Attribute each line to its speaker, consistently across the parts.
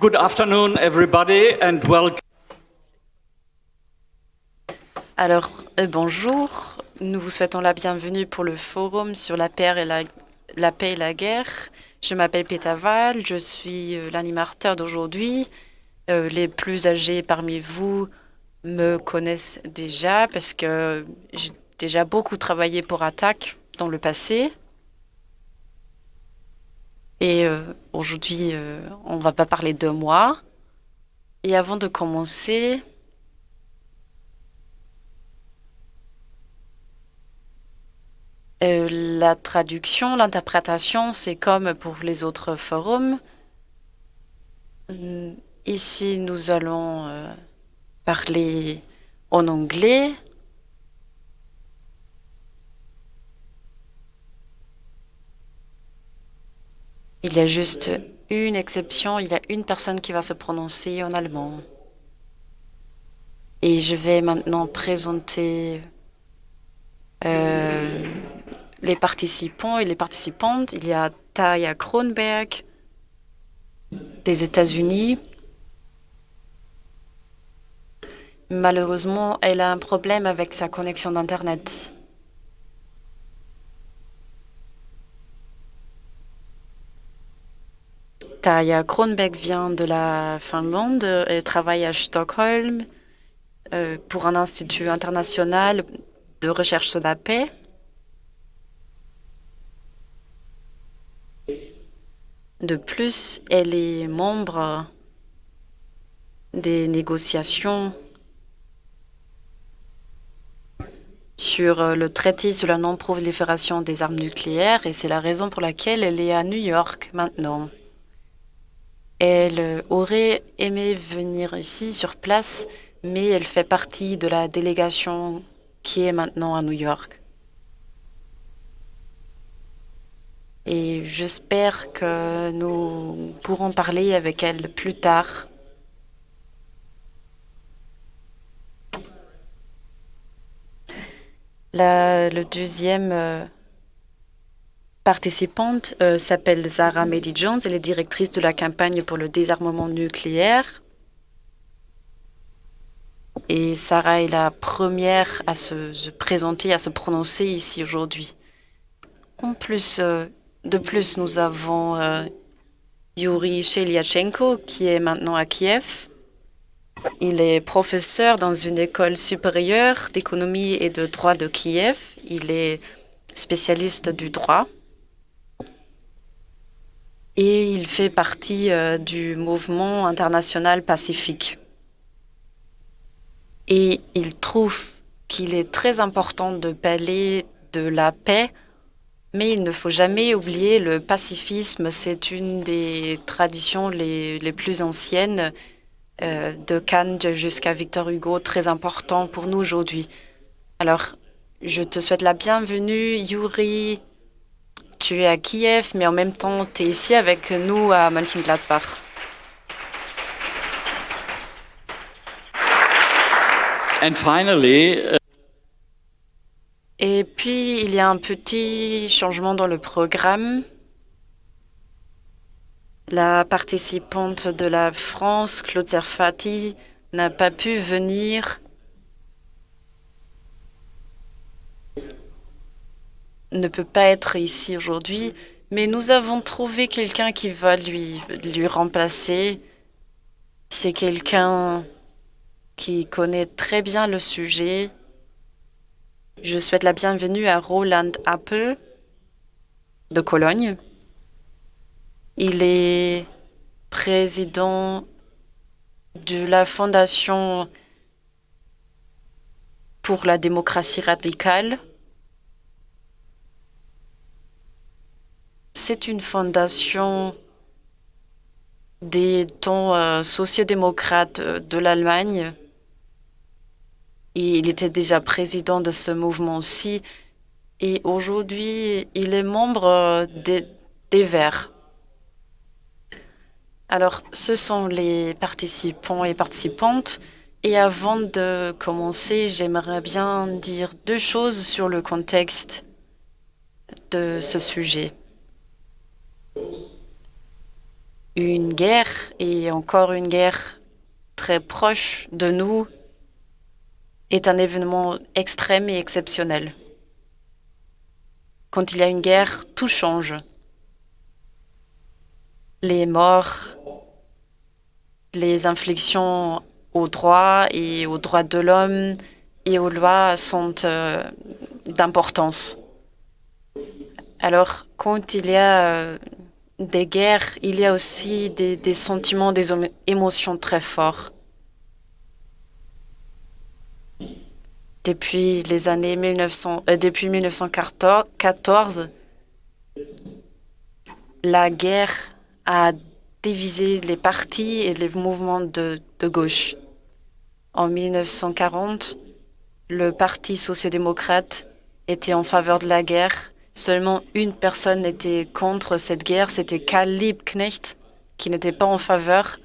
Speaker 1: Good afternoon, everybody, and welcome.
Speaker 2: Alors, euh, bonjour. Nous vous souhaitons la bienvenue pour le forum sur la paix et la, guerre. Je m'appelle Peter Val, je suis euh, l'animateur d'aujourd'hui. Euh, les plus âgés parmi vous me connaissent déjà parce que j'ai déjà beaucoup travaillé pour Attaque dans le passé. Et euh, aujourd'hui, euh, on va pas parler de moi. Et avant de commencer, euh, la traduction, l'interprétation, c'est comme pour les autres forums. Ici, nous allons euh, parler en anglais. Il y a juste une exception, il y a une personne qui va se prononcer en allemand. Et je vais maintenant présenter euh, les participants et les participantes. Il y a Taya Kronberg des États-Unis. Malheureusement, elle a un problème avec sa connexion d'Internet. Tarja Kronbeck vient de la Finlande et travaille à Stockholm euh, pour un institut international de recherche sur la paix. De plus, elle est membre des négociations sur le traité sur la non-prolifération des armes nucléaires et c'est la raison pour laquelle elle est à New York maintenant. Elle aurait aimé venir ici sur place, mais elle fait partie de la délégation qui est maintenant à New York. Et j'espère que nous pourrons parler avec elle plus tard. La, le deuxième euh, participante euh, s'appelle Zara Mehdi Jones. Elle est directrice de la campagne pour le désarmement nucléaire. Et Sarah est la première à se, se présenter, à se prononcer ici aujourd'hui. En plus, euh, de plus, nous avons euh, Yuri Sheliachenko qui est maintenant à Kiev. Il est professeur dans une école supérieure d'économie et de droit de Kiev. Il est spécialiste du droit et il fait partie euh, du mouvement international pacifique. Et il trouve qu'il est très important de parler de la paix, mais il ne faut jamais oublier le pacifisme. C'est une des traditions les, les plus anciennes euh, de Kant jusqu'à Victor Hugo, très important pour nous aujourd'hui. Alors, je te souhaite la bienvenue, Yuri, tu es à Kiev, mais en même temps, tu es ici avec nous à Mönchengladbach.
Speaker 1: And finally, uh,
Speaker 2: Et puis, il y a un petit changement dans le programme. La participante de la France, Claude Zerfati, n'a pas pu venir ne peut pas être ici aujourd'hui, mais nous avons trouvé quelqu'un qui va lui, lui remplacer. C'est quelqu'un qui connaît très bien le sujet. Je souhaite la bienvenue à Roland Apple de Cologne. Il est président de la Fondation pour la démocratie radicale. C'est une fondation des temps euh, sociodémocrates de l'Allemagne. Il était déjà président de ce mouvement-ci. Et aujourd'hui, il est membre euh, des Verts. Alors, ce sont les participants et participantes. Et avant de commencer, j'aimerais bien dire deux choses sur le contexte de ce sujet. Une guerre et encore une guerre très proche de nous est un événement extrême et exceptionnel. Quand il y a une guerre, tout change. Les morts, les inflictions aux droits et aux droits de l'homme et aux lois sont euh, d'importance. Alors, quand il y a euh, des guerres, il y a aussi des, sentiments, des émotions très forts. Depuis les années 1900, euh, depuis 1914, la guerre a divisé les partis et les mouvements de, de gauche. En 1940, le Parti social-démocrate était en faveur de la guerre. Seulement une personne était contre cette guerre, c'était Karl Liebknecht, qui n'était pas en faveur.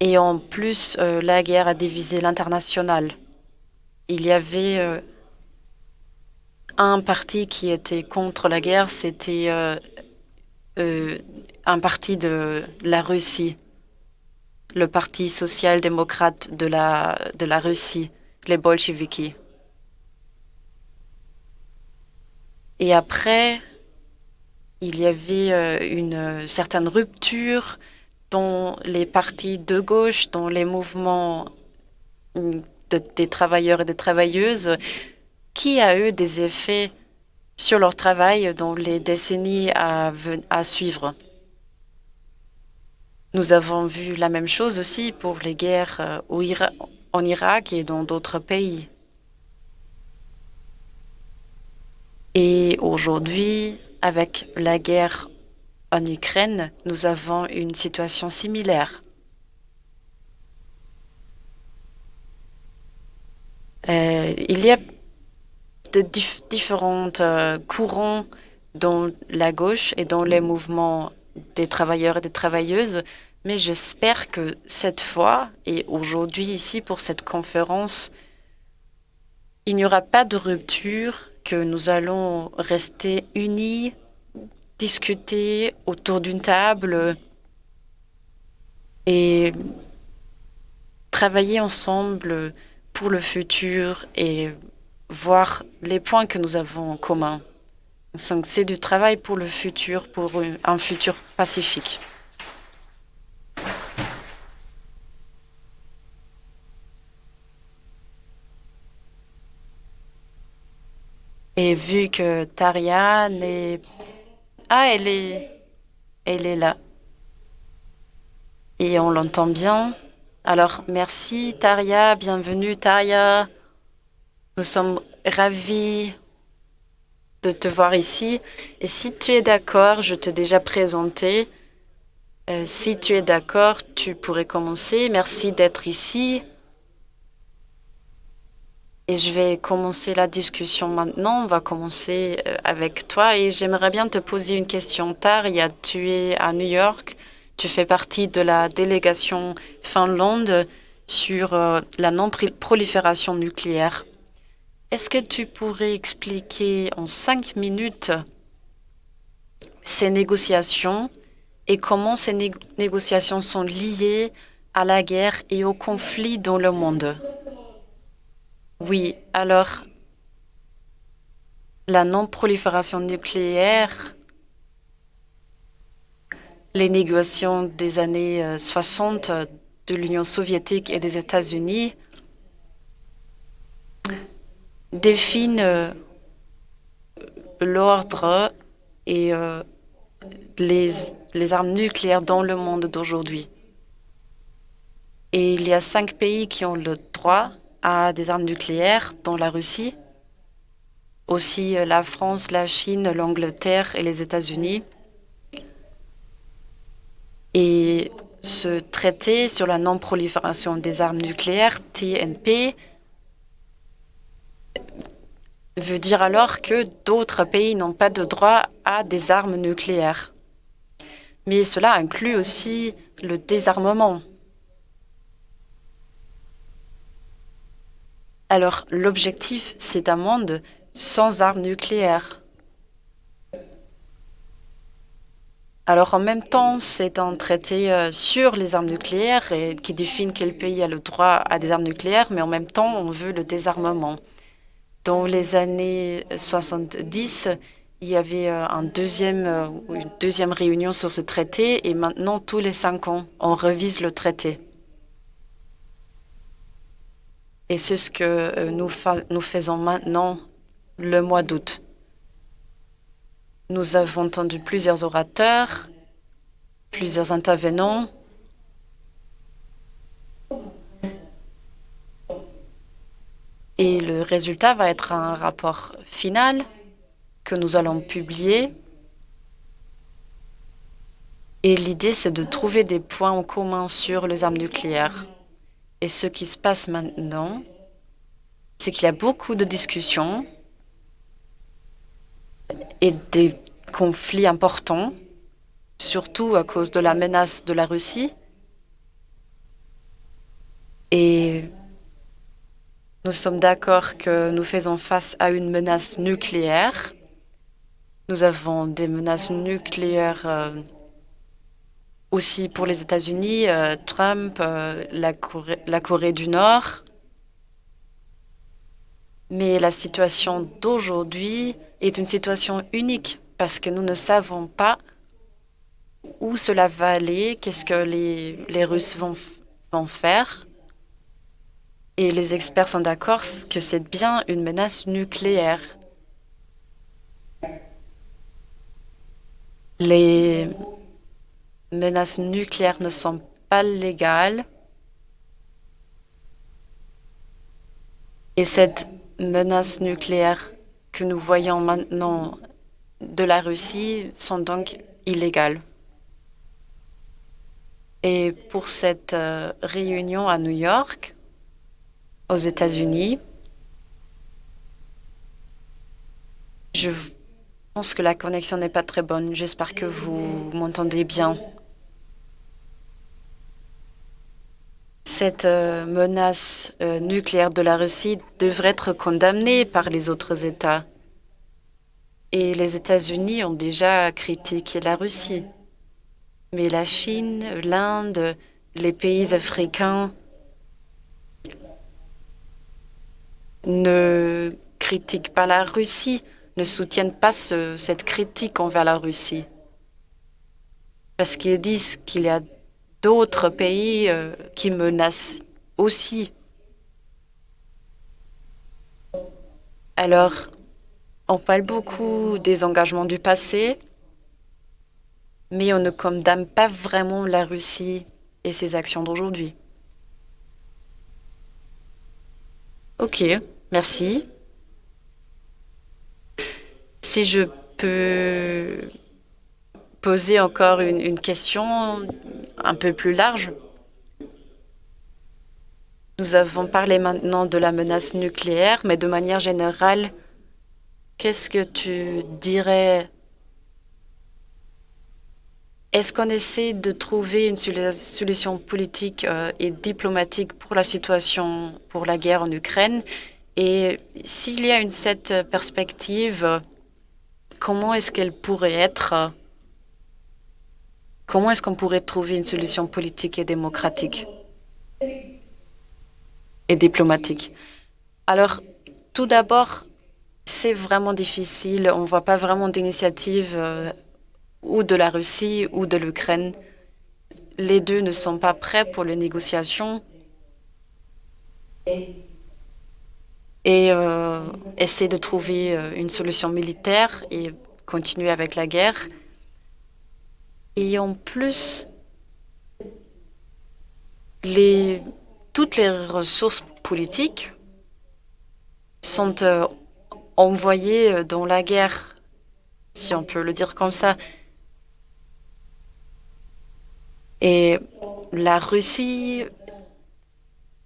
Speaker 2: Et en plus, euh, la guerre a divisé l'international. Il y avait euh, un parti qui était contre la guerre, c'était euh, un parti de la Russie, le Parti social-démocrate de la, de la Russie, les bolcheviks. Et après, il y avait une certaine rupture dans les partis de gauche, dans les mouvements des travailleurs et des travailleuses, qui a eu des effets sur leur travail dans les décennies à, à suivre. Nous avons vu la même chose aussi pour les guerres euh, en Irak et dans d'autres pays. Et aujourd'hui, avec la guerre en Ukraine, nous avons une situation similaire. Euh, il y a de différents euh, courants dans la gauche et dans les mouvements des travailleurs et des travailleuses, mais j'espère que cette fois et aujourd'hui ici pour cette conférence, il n'y aura pas de rupture, que nous allons rester unis discuter autour d'une table et travailler ensemble pour le futur et voir les points que nous avons en commun. C'est du travail pour le futur, pour un futur pacifique. Et vu que Taria n'est ah, elle est, elle est là. Et on l'entend bien. Alors, merci Taria, bienvenue Taria. Nous sommes ravis de te voir ici. Et si tu es d'accord, je t'ai déjà présenté. Euh, si tu es d'accord, tu pourrais commencer. Merci d'être ici. Et je vais commencer la discussion maintenant. On va commencer euh, avec toi et j'aimerais bien te poser une question. Taria, tu es à New York. Tu fais partie de la délégation Finlande sur euh, la non-prolifération nucléaire. Est-ce que tu pourrais expliquer en cinq minutes ces négociations et comment ces négociations sont liées à la guerre et au conflit dans le monde? Oui, alors la non-prolifération nucléaire, les négociations des années 60 euh, de l'Union soviétique et des États-Unis définissent euh, l'ordre et euh, les armes nucléaires dans le monde d'aujourd'hui. Et il y a cinq pays qui ont le droit à des armes nucléaires dans la Russie, aussi euh, la France, la Chine, l'Angleterre et les États-Unis. Et ce traité sur la non-prolifération des armes nucléaires, TNP, veut dire alors que d'autres pays n'ont pas de droit à des armes nucléaires. Mais cela inclut aussi le désarmement. Alors, l'objectif, c'est un monde sans armes nucléaires. Alors en même temps, c'est un traité euh, sur les armes nucléaires qui définit quel pays a le droit à des armes nucléaires, mais en même temps, on veut le désarmement. Dans les années 70, il y avait euh, euh, une deuxième réunion sur ce traité et maintenant, tous les cinq ans, on revise le traité. Et c'est ce que nous, nous faisons maintenant le mois d'août. Nous avons entendu plusieurs orateurs, plusieurs intervenants. Et le résultat va être un rapport final que nous allons publier. Et l'idée, c'est de trouver des points en commun sur les armes nucléaires. Et ce qui se passe maintenant, c'est qu'il y a beaucoup de discussions et des conflits importants, surtout à cause de la menace de la Russie. Et nous sommes d'accord que nous faisons face à une menace nucléaire. Nous avons des menaces nucléaires euh, aussi pour les États-Unis, euh, Trump, euh, la, Corée, du Nord. Mais la situation d'aujourd'hui est une situation unique parce que nous ne savons pas où cela va aller, qu'est-ce que les, les Russes vont, vont faire. Et les experts sont d'accord que c'est bien une menace nucléaire. Les menaces nucléaires ne sont pas légales. Et cette menace nucléaire que nous voyons maintenant de la Russie sont donc illégales. Et pour cette euh, réunion à New York, aux États-Unis, je pense que la connexion n'est pas très bonne. J'espère que vous m'entendez bien. Cette euh, menace euh, nucléaire de la Russie devrait être condamnée par les autres États. Et les États-Unis ont déjà critiqué la Russie. Mais la Chine, l'Inde, les pays africains ne critiquent pas la Russie, ne soutiennent pas ce, cette critique envers la Russie. Parce qu'ils disent qu'il y a d'autres pays euh, qui menacent aussi. Alors, on parle beaucoup des engagements du passé, mais on ne condamne pas vraiment la Russie et ses actions d'aujourd'hui. Ok, merci. Si je peux poser encore une, question un peu plus large. Nous avons parlé maintenant de la menace nucléaire, mais de manière générale, qu'est-ce que tu dirais? Est-ce qu'on essaie de trouver une solution politique euh, et diplomatique pour la situation, pour la guerre en Ukraine? Et s'il y a une cette perspective, comment est-ce qu'elle pourrait être Comment est-ce qu'on pourrait trouver une solution politique et démocratique et diplomatique? Alors, tout d'abord, c'est vraiment difficile. On ne voit pas vraiment d'initiative euh, ou de la Russie ou de l'Ukraine. Les deux ne sont pas prêts pour les négociations et euh, essayer de trouver euh, une solution militaire et continuer avec la guerre. Et en plus, les, toutes les ressources politiques sont euh, envoyées dans la guerre, si on peut le dire comme ça. Et la Russie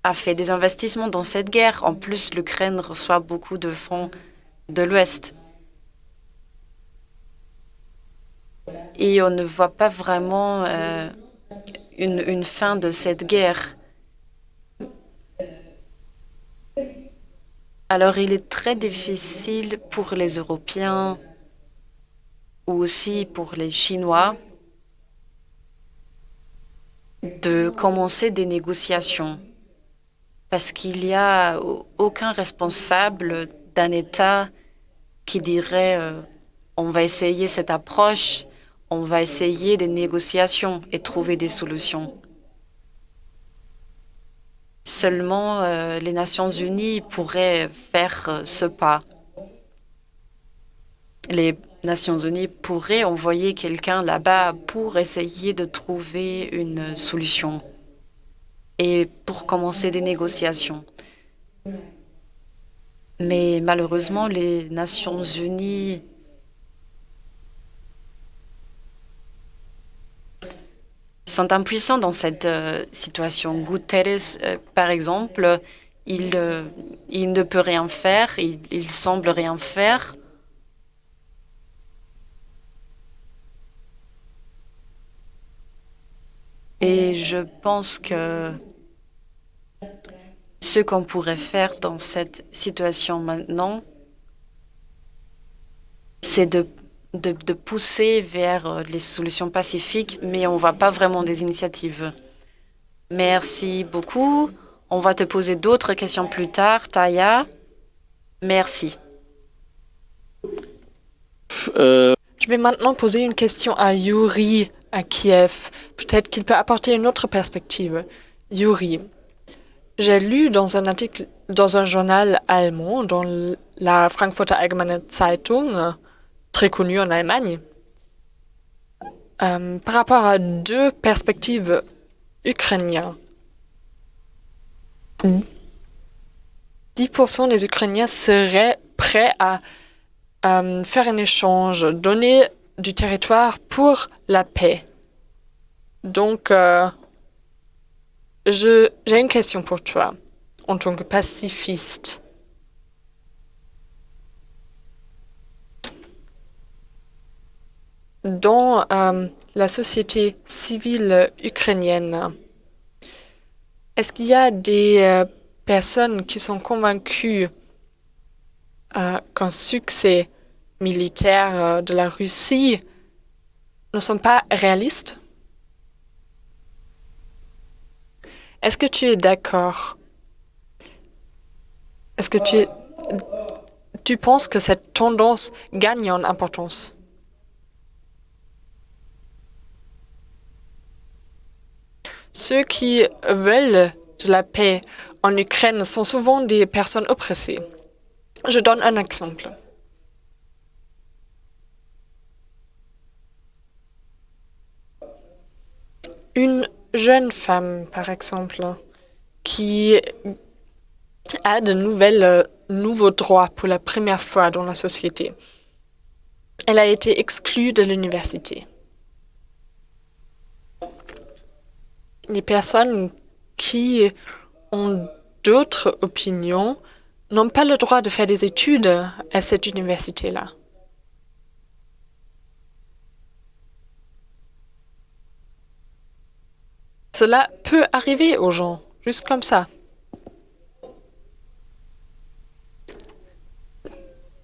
Speaker 2: a fait des investissements dans cette guerre. En plus, l'Ukraine reçoit beaucoup de fonds de l'Ouest. Et on ne voit pas vraiment euh, une, fin de cette guerre. Alors il est très difficile pour les Européens ou aussi pour les Chinois de commencer des négociations parce qu'il n'y a aucun responsable d'un État qui dirait euh, on va essayer cette approche, on va essayer des négociations et trouver des solutions. Seulement euh, les Nations unies pourraient faire euh, ce pas. Les Nations unies pourraient envoyer quelqu'un là-bas pour essayer de trouver une solution et pour commencer des négociations. Mais malheureusement, les Nations unies sont impuissants dans cette euh, situation. Guterres, euh, par exemple, il, euh, il, ne peut rien faire, il, il semble rien faire. Et je pense que ce qu'on pourrait faire dans cette situation maintenant, c'est de, de, de, pousser vers les solutions pacifiques, mais on ne voit pas vraiment des initiatives. Merci beaucoup. On va te poser d'autres questions plus tard. Taya, merci.
Speaker 3: Euh... Je vais maintenant poser une question à Yuri à Kiev. Peut-être qu'il peut apporter une autre perspective. Yuri, j'ai lu dans un article, dans un journal allemand, dans la Frankfurter Allgemeine Zeitung, très connue en Allemagne, euh, par rapport à deux perspectives ukrainiennes. 10% des Ukrainiens seraient prêts à euh, faire un échange, donner du territoire pour la paix. Donc, euh, j'ai une question pour toi, en tant que pacifiste. Dans euh, la société civile ukrainienne, est-ce qu'il y a des euh, personnes qui sont convaincues euh, qu'un succès militaire de la Russie ne sont pas réalistes? Est-ce que tu es d'accord? Est-ce que tu, tu penses que cette tendance gagne en importance? Ceux qui veulent de la paix en Ukraine sont souvent des personnes oppressées. Je donne un exemple. Une jeune femme, par exemple, qui a de nouvelles, euh, nouveaux droits pour la première fois dans la société. Elle a été exclue de l'université. Les personnes qui ont d'autres opinions n'ont pas le droit de faire des études à cette université-là. Cela peut arriver aux gens, juste comme ça.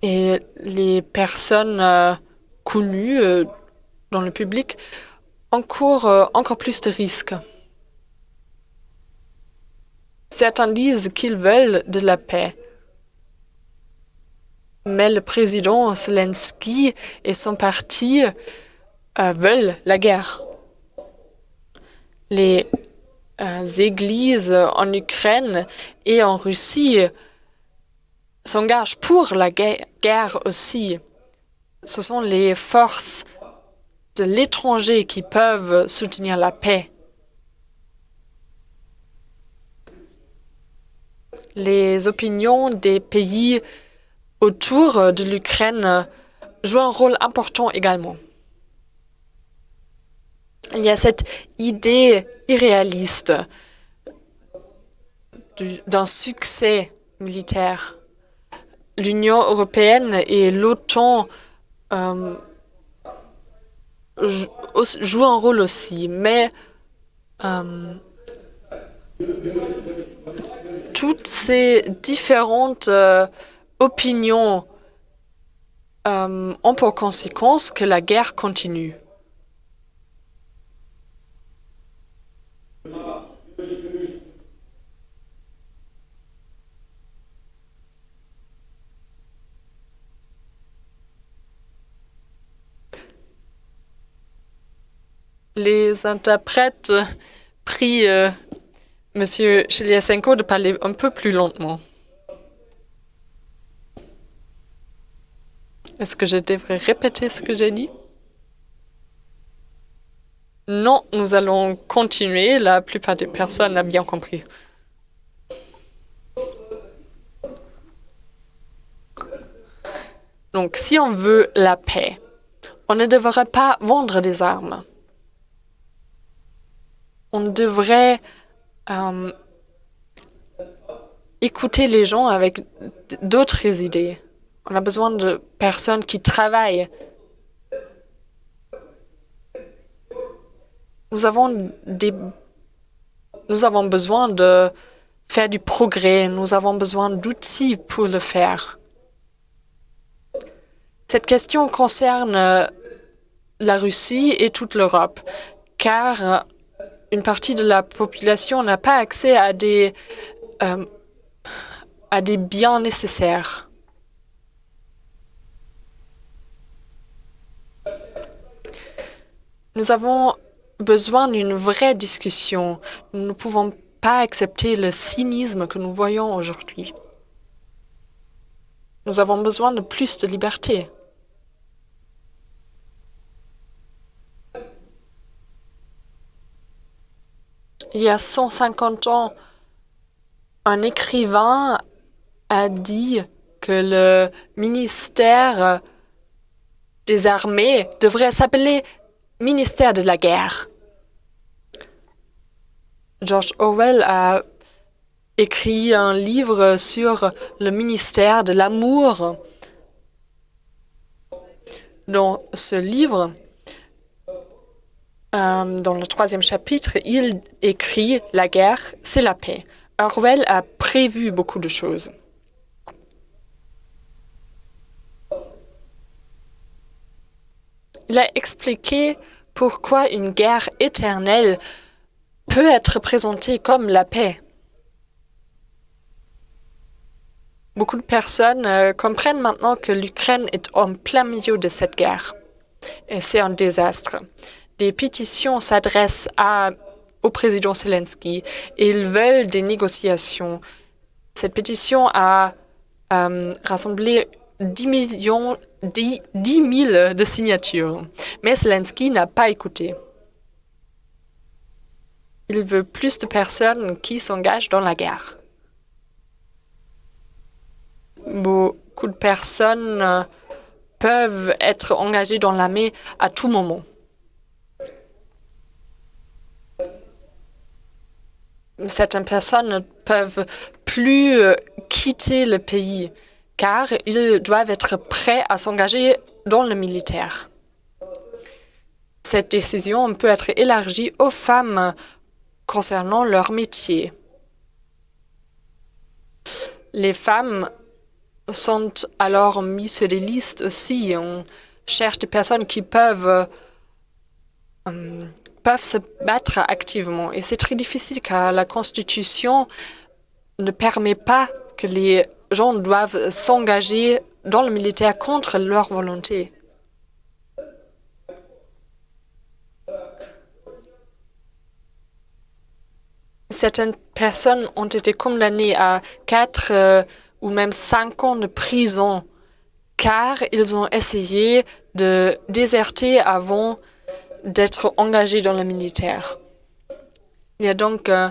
Speaker 3: Et les personnes euh, connues euh, dans le public encourent euh, encore plus de risques. Certains disent qu'ils veulent de la paix. Mais le président Zelensky et son parti veulent la guerre les euh, églises en Ukraine et en Russie s'engagent pour la guerre aussi. Ce sont les forces de l'étranger qui peuvent soutenir la paix. Les opinions des pays autour de l'Ukraine jouent un rôle important également il y a cette idée irréaliste d'un succès militaire. L'Union européenne et l'OTAN euh, jouent un rôle aussi, mais euh, toutes ces différentes euh, opinions euh, ont pour conséquence que la guerre continue. Les interprètes prient euh, Monsieur Cheliasenko de parler un peu plus lentement. Est-ce que je devrais répéter ce que j'ai dit? Non, nous allons continuer. La plupart des personnes l'ont bien compris. Donc, si on veut la paix, on ne devrait pas vendre des armes. On devrait euh, écouter les gens avec d'autres idées. On a besoin de personnes qui travaillent. Nous avons des nous avons besoin de faire du progrès, nous avons besoin d'outils pour le faire. Cette question concerne la Russie et toute l'Europe, car une partie de la population n'a pas accès à des, euh, à des biens nécessaires. Nous avons besoin d'une vraie discussion. Nous ne pouvons pas accepter le cynisme que nous voyons aujourd'hui. Nous avons besoin de plus de liberté. Il y a 150 ans, un écrivain a dit que le ministère des armées devrait s'appeler ministère de la guerre. George Orwell a écrit un livre sur le ministère de l'amour. Dans ce livre, euh, dans le troisième chapitre, il écrit « La guerre, c'est la paix ». Orwell a prévu beaucoup de choses. Il a expliqué pourquoi une guerre éternelle peut être présentée comme la paix. Beaucoup de personnes euh, comprennent maintenant que l'Ukraine est en plein milieu de cette guerre. Et c'est un désastre des pétitions s'adressent au président Zelensky et ils veulent des négociations. Cette pétition a euh, rassemblé 10 millions, 10, 000 de signatures, mais Zelensky n'a pas écouté. Il veut plus de personnes qui s'engagent dans la guerre. Beaucoup de personnes euh, peuvent être engagées dans l'armée à tout moment. Certaines personnes ne peuvent plus euh, quitter le pays car ils doivent être prêts à s'engager dans le militaire. Cette décision peut être élargie aux femmes concernant leur métier. Les femmes sont alors mises sur les listes aussi. On cherche des personnes qui peuvent peuvent se battre activement. Et c'est très difficile car la Constitution ne permet pas que les gens doivent s'engager dans le militaire contre leur volonté. Certaines personnes ont été condamnées à quatre euh, ou même cinq ans de prison car ils ont essayé de déserter avant d'être engagé dans le militaire. Il y a donc euh,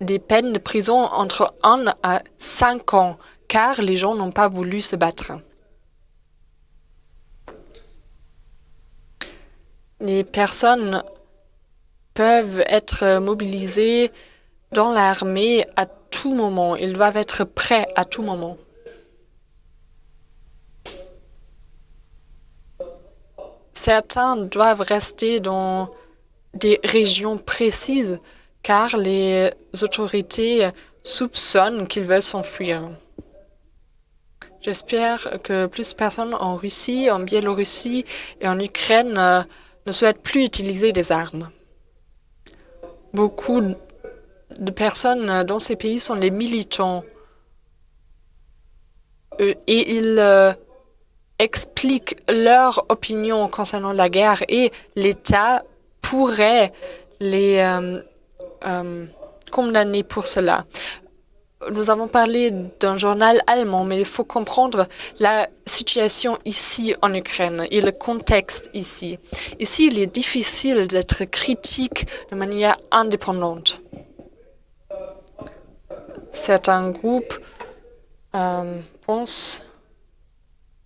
Speaker 3: des peines de prison entre 1 à 5 ans, car les gens n'ont pas voulu se battre. Les personnes peuvent être mobilisées dans l'armée à tout moment. Ils doivent être prêts à tout moment. Certains doivent rester dans des régions précises car les autorités soupçonnent qu'ils veulent s'enfuir. J'espère que plus de personnes en Russie, en Biélorussie et en Ukraine euh, ne souhaitent plus utiliser des armes. Beaucoup de personnes dans ces pays sont les militants euh, et ils euh, expliquent leur opinion concernant la guerre et l'État pourrait les euh, euh, condamner pour cela. Nous avons parlé d'un journal allemand, mais il faut comprendre la situation ici en Ukraine et le contexte ici. Ici, il est difficile d'être critique de manière indépendante. Certains groupes euh, pensent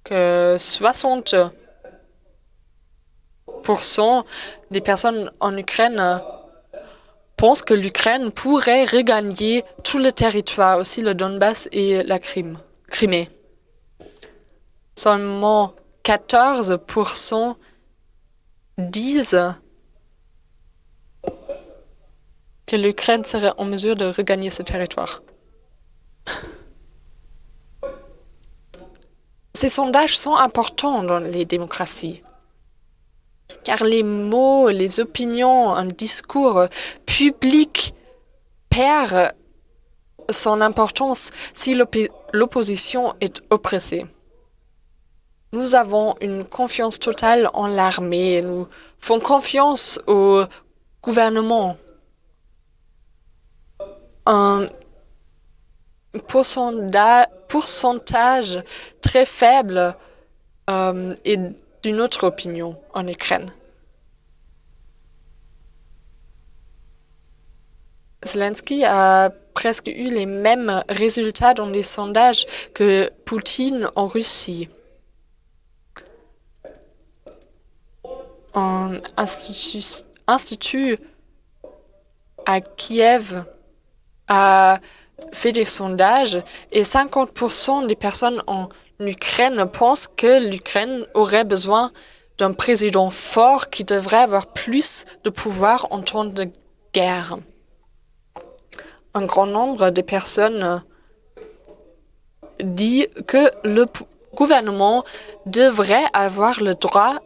Speaker 3: que 60% des personnes en Ukraine pense que l'Ukraine pourrait regagner tout le territoire, aussi le Donbass et la Crimée. Seulement 14% disent que l'Ukraine serait en mesure de regagner ce territoire. Ces sondages sont importants dans les démocraties car les mots, les opinions, un discours public perd son importance si l'opposition est oppressée. Nous avons une confiance totale en l'armée, nous faisons confiance au gouvernement. Un pourcentage très faible euh, est d'une autre opinion en Ukraine. Zelensky a presque eu les mêmes résultats dans les sondages que Poutine en Russie. Un institut, à Kiev a fait des sondages et 50% des personnes en l'Ukraine pense que l'Ukraine aurait besoin d'un président fort qui devrait avoir plus de pouvoir en temps de guerre. Un grand nombre de personnes dit que le gouvernement devrait avoir le droit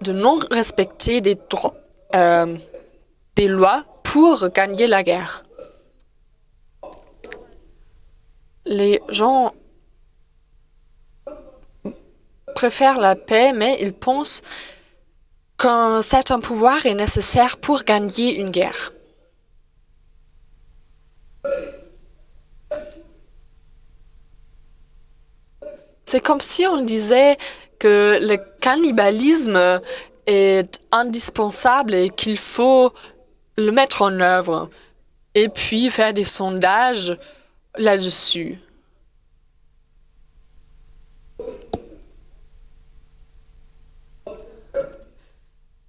Speaker 3: de non respecter des, euh, lois pour gagner la guerre. Les gens préfèrent la paix, mais ils pensent qu'un certain pouvoir est nécessaire pour gagner une guerre. C'est comme si on disait que le cannibalisme est indispensable et qu'il faut le mettre en œuvre et puis faire des sondages là-dessus.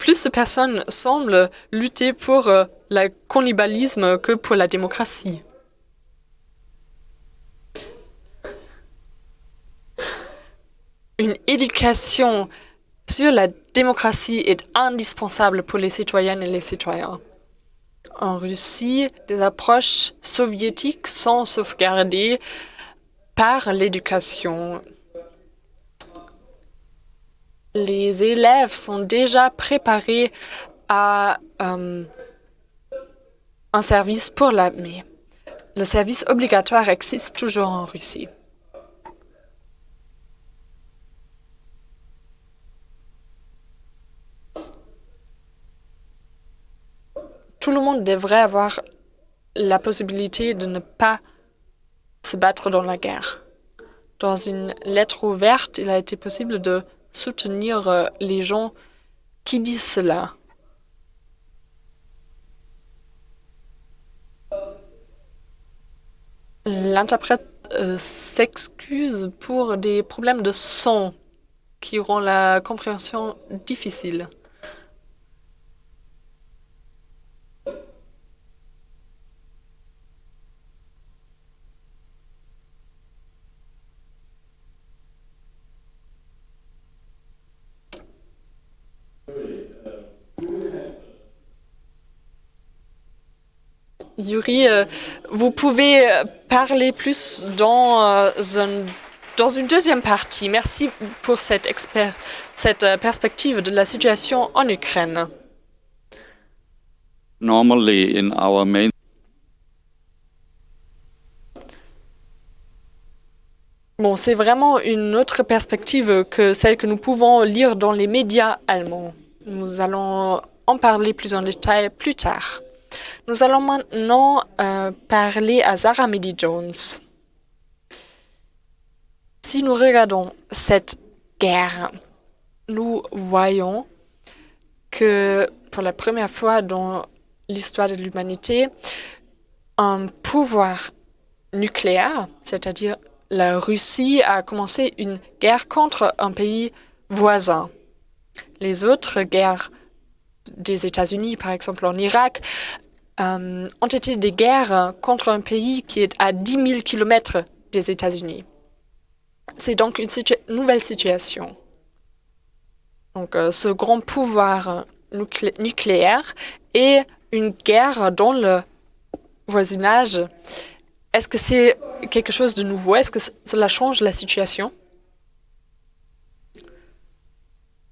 Speaker 3: Plus de personnes semblent lutter pour euh, le cannibalisme que pour la démocratie. Une éducation sur la démocratie est indispensable pour les citoyennes et les citoyens. En Russie, des approches soviétiques sont sauvegardées par l'éducation les élèves sont déjà préparés à euh, un service pour l'armée. Le service obligatoire existe toujours en Russie. Tout le monde devrait avoir la possibilité de ne pas se battre dans la guerre. Dans une lettre ouverte, il a été possible de soutenir euh, les gens qui disent cela. L'interprète euh, s'excuse pour des problèmes de son qui rend la compréhension difficile. Yuri, euh, vous pouvez euh, parler plus dans, euh, dans une deuxième partie. Merci pour cette, cette perspective de la situation en Ukraine.
Speaker 1: Normally in our main
Speaker 3: Bon, c'est vraiment une autre perspective que celle que nous pouvons lire dans les médias allemands. Nous allons en parler plus en détail plus tard. Nous allons maintenant euh, parler à Zara Midi Jones. Si nous regardons cette guerre, nous voyons que pour la première fois dans l'histoire de l'humanité, un pouvoir nucléaire, c'est-à-dire la Russie a commencé une guerre contre un pays voisin. Les autres guerres des États-Unis, par exemple en Irak, euh, ont été des guerres contre un pays qui est à 10 000 kilomètres des États-Unis. C'est donc une nouvelle situation. Donc, euh, ce grand pouvoir nucléaire et une guerre dans le voisinage, est-ce que c'est quelque chose de nouveau? Est-ce que cela change la situation?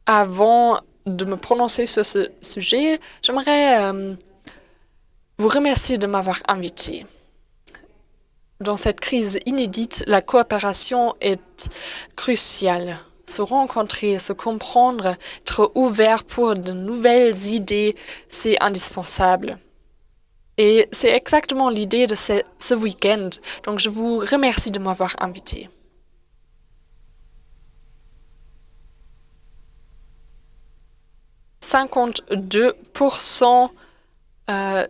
Speaker 3: Avant de me prononcer sur ce sujet, j'aimerais euh, vous remercier de m'avoir invité. Dans cette crise inédite, la coopération est cruciale. Se rencontrer, se comprendre, être ouvert pour de nouvelles idées, c'est indispensable. Et c'est exactement l'idée de ce, ce week-end. Donc, je vous remercie de m'avoir invité. « 52% euh,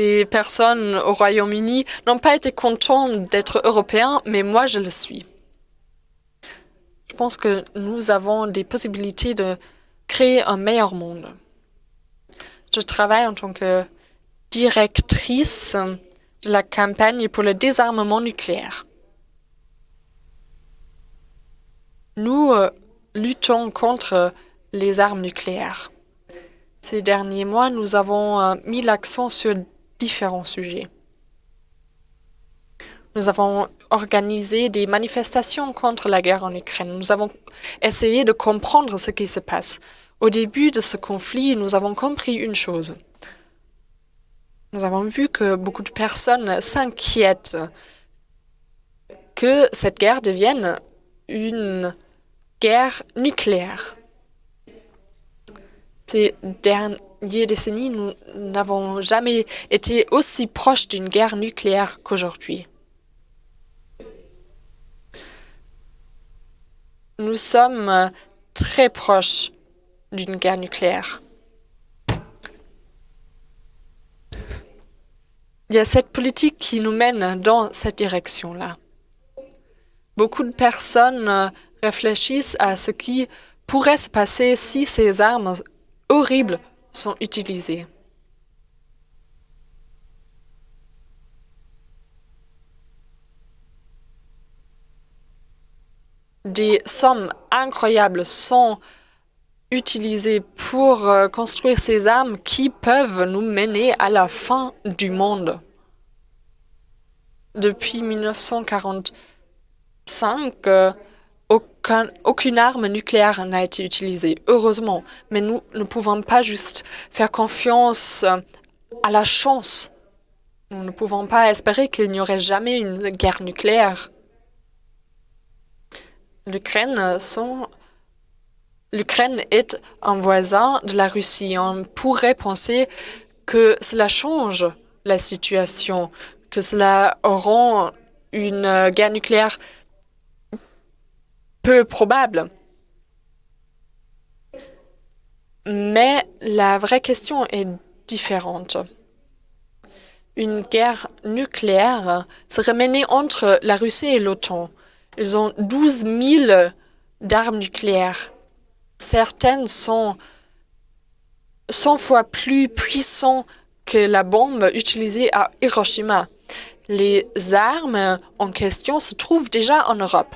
Speaker 3: des personnes au Royaume-Uni n'ont pas été contentes d'être européens, mais moi, je le suis. Je pense que nous avons des possibilités de créer un meilleur monde. Je travaille en tant que directrice de la campagne pour le désarmement nucléaire. Nous euh, luttons contre les armes nucléaires. Ces derniers mois, nous avons euh, mis l'accent sur différents sujets. Nous avons organisé des manifestations contre la guerre en Ukraine. Nous avons essayé de comprendre ce qui se passe. Au début de ce conflit, nous avons compris une chose. Nous avons vu que beaucoup de personnes s'inquiètent que cette guerre devienne une guerre nucléaire. Ces décennies, nous n'avons jamais été aussi proches d'une guerre nucléaire qu'aujourd'hui. Nous sommes très proches d'une guerre nucléaire. Il y a cette politique qui nous mène dans cette direction-là. Beaucoup de personnes réfléchissent à ce qui pourrait se passer si ces armes horribles sont utilisées. Des sommes incroyables sont utilisées pour euh, construire ces armes qui peuvent nous mener à la fin du monde. Depuis 1945, aucune arme nucléaire n'a été utilisée, heureusement. Mais nous ne pouvons pas juste faire confiance euh, à la chance. Nous ne pouvons pas espérer qu'il n'y aurait jamais une guerre nucléaire. L'Ukraine est un voisin de la Russie. On pourrait penser que cela change la situation, que cela rend une guerre nucléaire probable. Mais la vraie question est différente. Une guerre nucléaire serait menée entre la Russie et l'OTAN. Ils ont 12 000 d'armes nucléaires. Certaines sont 100 fois plus puissantes que la bombe utilisée à Hiroshima. Les armes en question se trouvent déjà en Europe.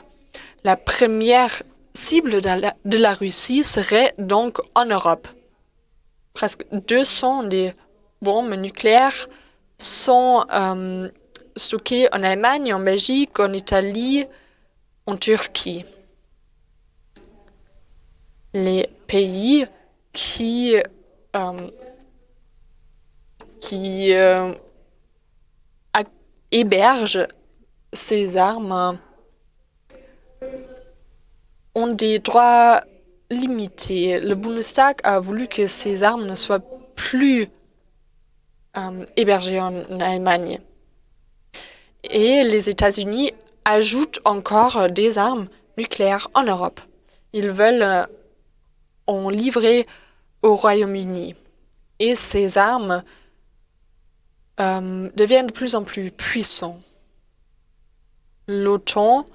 Speaker 3: La première cible de la, Russie serait donc en Europe. Presque 200 des bombes nucléaires sont euh, stockées en Allemagne, en Belgique, en Italie, en Turquie les pays qui, euh, euh, hébergent ces armes ont des droits limitées. Le Bundestag a voulu que ces armes ne soient plus euh, hébergées en Allemagne. Et les États-Unis ajoutent encore des armes nucléaires en Europe. Ils veulent euh, en livrer au Royaume-Uni. Et ces armes euh, deviennent de plus en plus puissantes. L'OTAN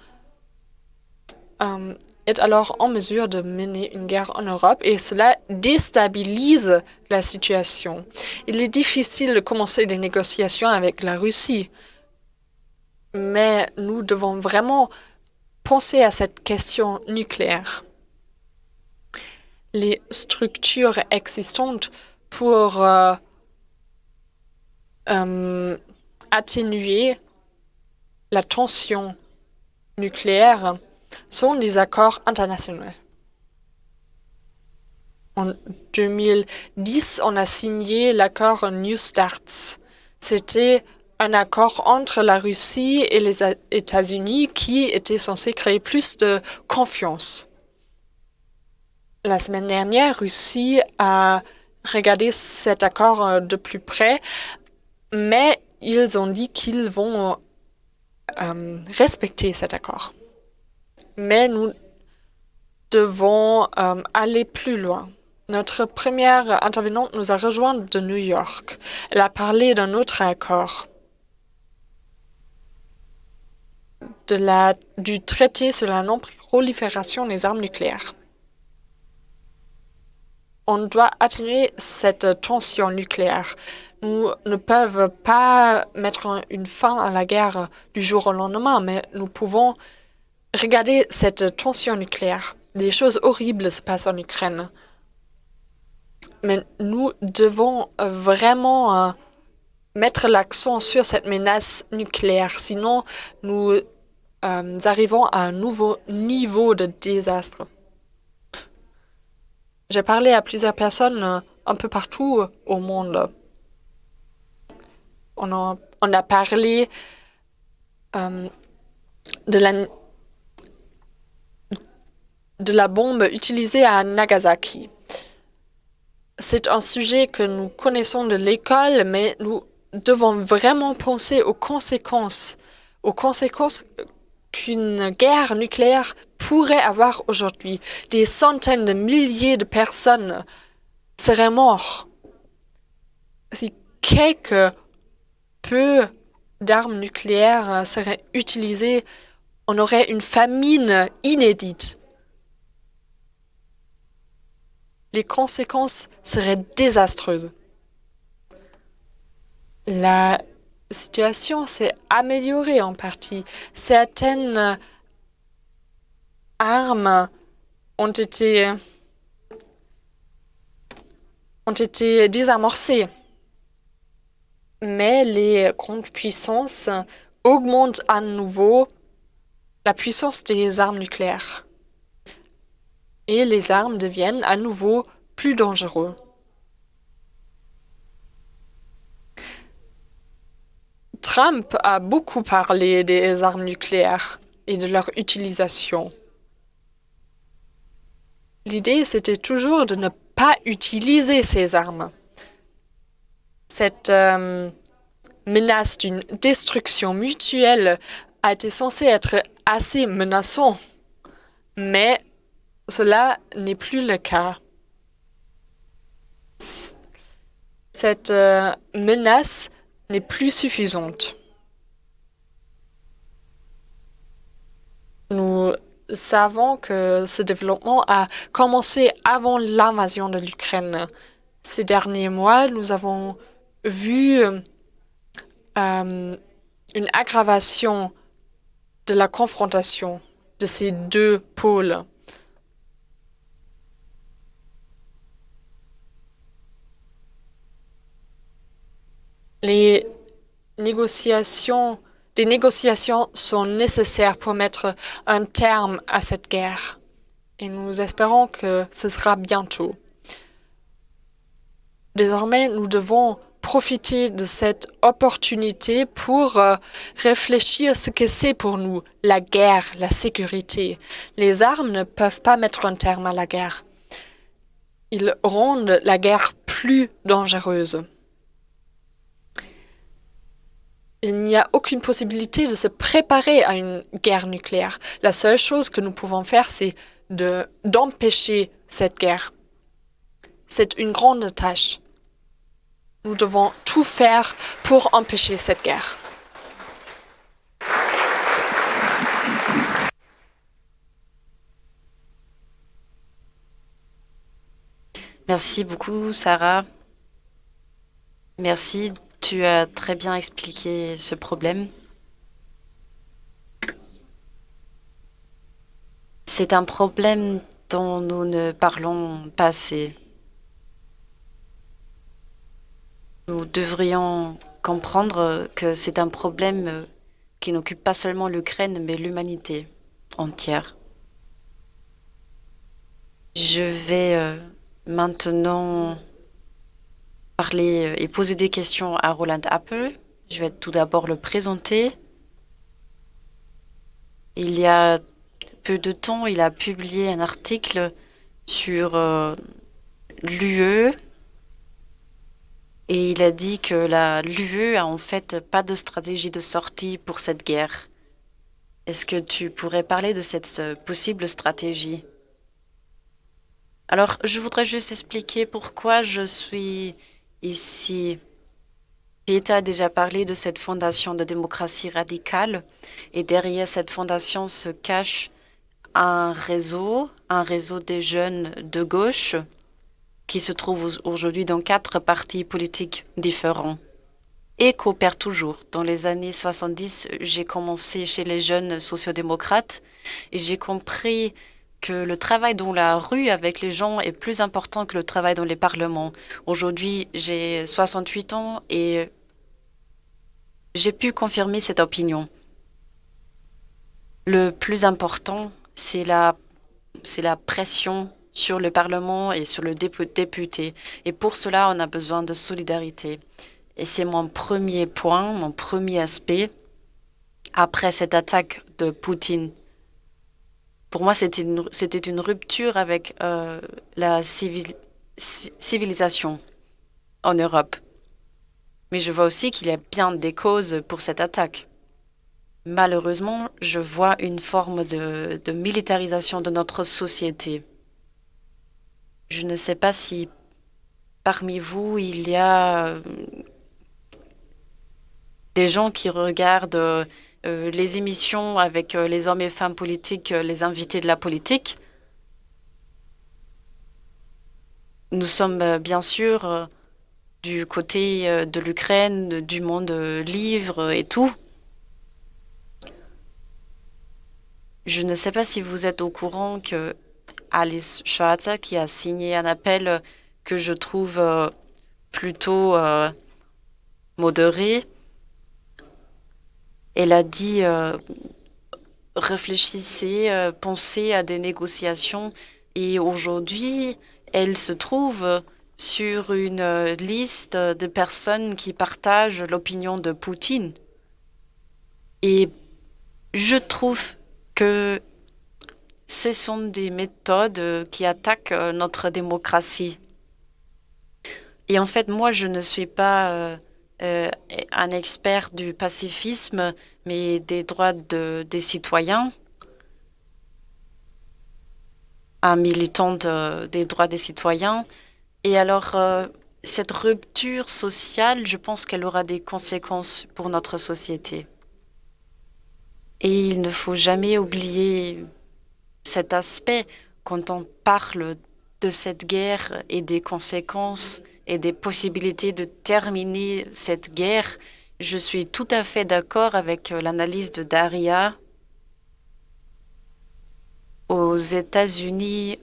Speaker 3: euh, est alors en mesure de mener une guerre en Europe et cela déstabilise la situation. Il est difficile de commencer des négociations avec la Russie, mais nous devons vraiment penser à cette question nucléaire. Les structures existantes pour euh, euh, atténuer la tension nucléaire sont des accords internationaux. En 2010, on a signé l'accord New Starts. C'était un accord entre la Russie et les États-Unis qui était censé créer plus de confiance. La semaine dernière, Russie a regardé cet accord euh, de plus près, mais ils ont dit qu'ils vont euh, respecter cet accord. Mais nous devons euh, aller plus loin. Notre première intervenante nous a rejoint de New York. Elle a parlé d'un autre accord, de la, du traité sur la non-prolifération des armes nucléaires. On doit atténuer cette tension nucléaire nous ne peuvent pas mettre une fin à la guerre du jour au lendemain, mais nous pouvons regarder cette tension nucléaire. Des choses horribles se passent en Ukraine. Mais nous devons vraiment euh, mettre l'accent sur cette menace nucléaire, sinon nous euh, arrivons à un nouveau niveau de désastre. J'ai parlé à plusieurs personnes euh, un peu partout au monde on a, parlé euh, de, la, de la bombe utilisée à Nagasaki. C'est un sujet que nous connaissons de l'école, mais nous devons vraiment penser aux conséquences, aux conséquences qu'une guerre nucléaire pourrait avoir aujourd'hui. Des centaines de milliers de personnes seraient mortes. Si quelques peu d'armes nucléaires seraient utilisées, on aurait une famine inédite. Les conséquences seraient désastreuses. La situation s'est améliorée en partie. Certaines armes ont été, ont été désamorcées mais les grandes puissances augmentent à nouveau la puissance des armes nucléaires. Et les armes deviennent à nouveau plus dangereuses. Trump a beaucoup parlé des armes nucléaires et de leur utilisation. L'idée, c'était toujours de ne pas utiliser ces armes cette euh, menace d'une destruction mutuelle a été censée être assez menaçant, mais cela n'est plus le cas. Cette euh, menace n'est plus suffisante. Nous savons que ce développement a commencé avant l'invasion de l'Ukraine. Ces derniers mois, nous avons vu euh, une aggravation de la confrontation de ces deux pôles. Les négociations, des négociations sont nécessaires pour mettre un terme à cette guerre. Et nous espérons que ce sera bientôt. Désormais, nous devons profiter de cette opportunité pour euh, réfléchir ce que c'est pour nous, la guerre, la sécurité. Les armes ne peuvent pas mettre un terme à la guerre. Ils rendent la guerre plus dangereuse. Il n'y a aucune possibilité de se préparer à une guerre nucléaire. La seule chose que nous pouvons faire, c'est d'empêcher cette guerre. C'est une grande tâche. Nous devons tout faire pour empêcher cette guerre.
Speaker 2: Merci beaucoup, Sarah. Merci, tu as très bien expliqué ce problème. C'est un problème dont nous ne parlons pas assez. Nous devrions comprendre que c'est un problème qui n'occupe pas seulement l'Ukraine, mais l'humanité entière. Je vais euh, maintenant parler et poser des questions à Roland Apple. Je vais tout d'abord le présenter. Il y a peu de temps, il a publié un article sur euh, l'UE et il a dit que l'UE a en fait pas de stratégie de sortie pour cette guerre. Est-ce que tu pourrais parler de cette possible stratégie? Alors, je voudrais juste expliquer pourquoi je suis ici. Pieta a déjà parlé de cette fondation de démocratie radicale et derrière cette fondation se cache un réseau, un réseau des jeunes de gauche qui se trouve aujourd'hui dans quatre partis politiques différents et coopère toujours. Dans les années 70, j'ai commencé chez les jeunes sociodémocrates et j'ai compris que le travail dans la rue avec les gens est plus important que le travail dans les parlements. Aujourd'hui, j'ai 68 ans et j'ai pu confirmer cette opinion. Le plus important, c'est la, la pression sur le Parlement et sur le député. Et pour cela, on a besoin de solidarité. Et c'est mon premier point, mon premier aspect après cette attaque de Poutine. Pour moi, c'était une, rupture avec euh, la civilisation en Europe. Mais je vois aussi qu'il y a bien des causes pour cette attaque. Malheureusement, je vois une forme de, de militarisation de notre société. Je ne sais pas si parmi vous, il y a euh, des gens qui regardent euh, les émissions avec euh, les hommes et femmes politiques, les invités de la politique. Nous sommes bien sûr du côté de l'Ukraine, du monde livre et tout. Je ne sais pas si vous êtes au courant que Alice Schwarzer qui a signé un appel que je trouve euh, plutôt euh, modéré. Elle a dit euh, réfléchissez, pensez à des négociations et aujourd'hui, elle se trouve sur une liste de personnes qui partagent l'opinion de Poutine. Et je trouve que ce sont des méthodes euh, qui attaquent euh, notre démocratie. Et en fait, moi, je ne suis pas euh, un expert du pacifisme, mais des droits des citoyens, un militant des droits des citoyens. Et alors, cette rupture sociale, je pense qu'elle aura des conséquences pour notre société. Et il ne faut jamais oublier cet aspect quand on parle de cette guerre et des conséquences et des possibilités de terminer cette guerre, je suis tout à fait d'accord avec l'analyse de Daria. Aux États-Unis,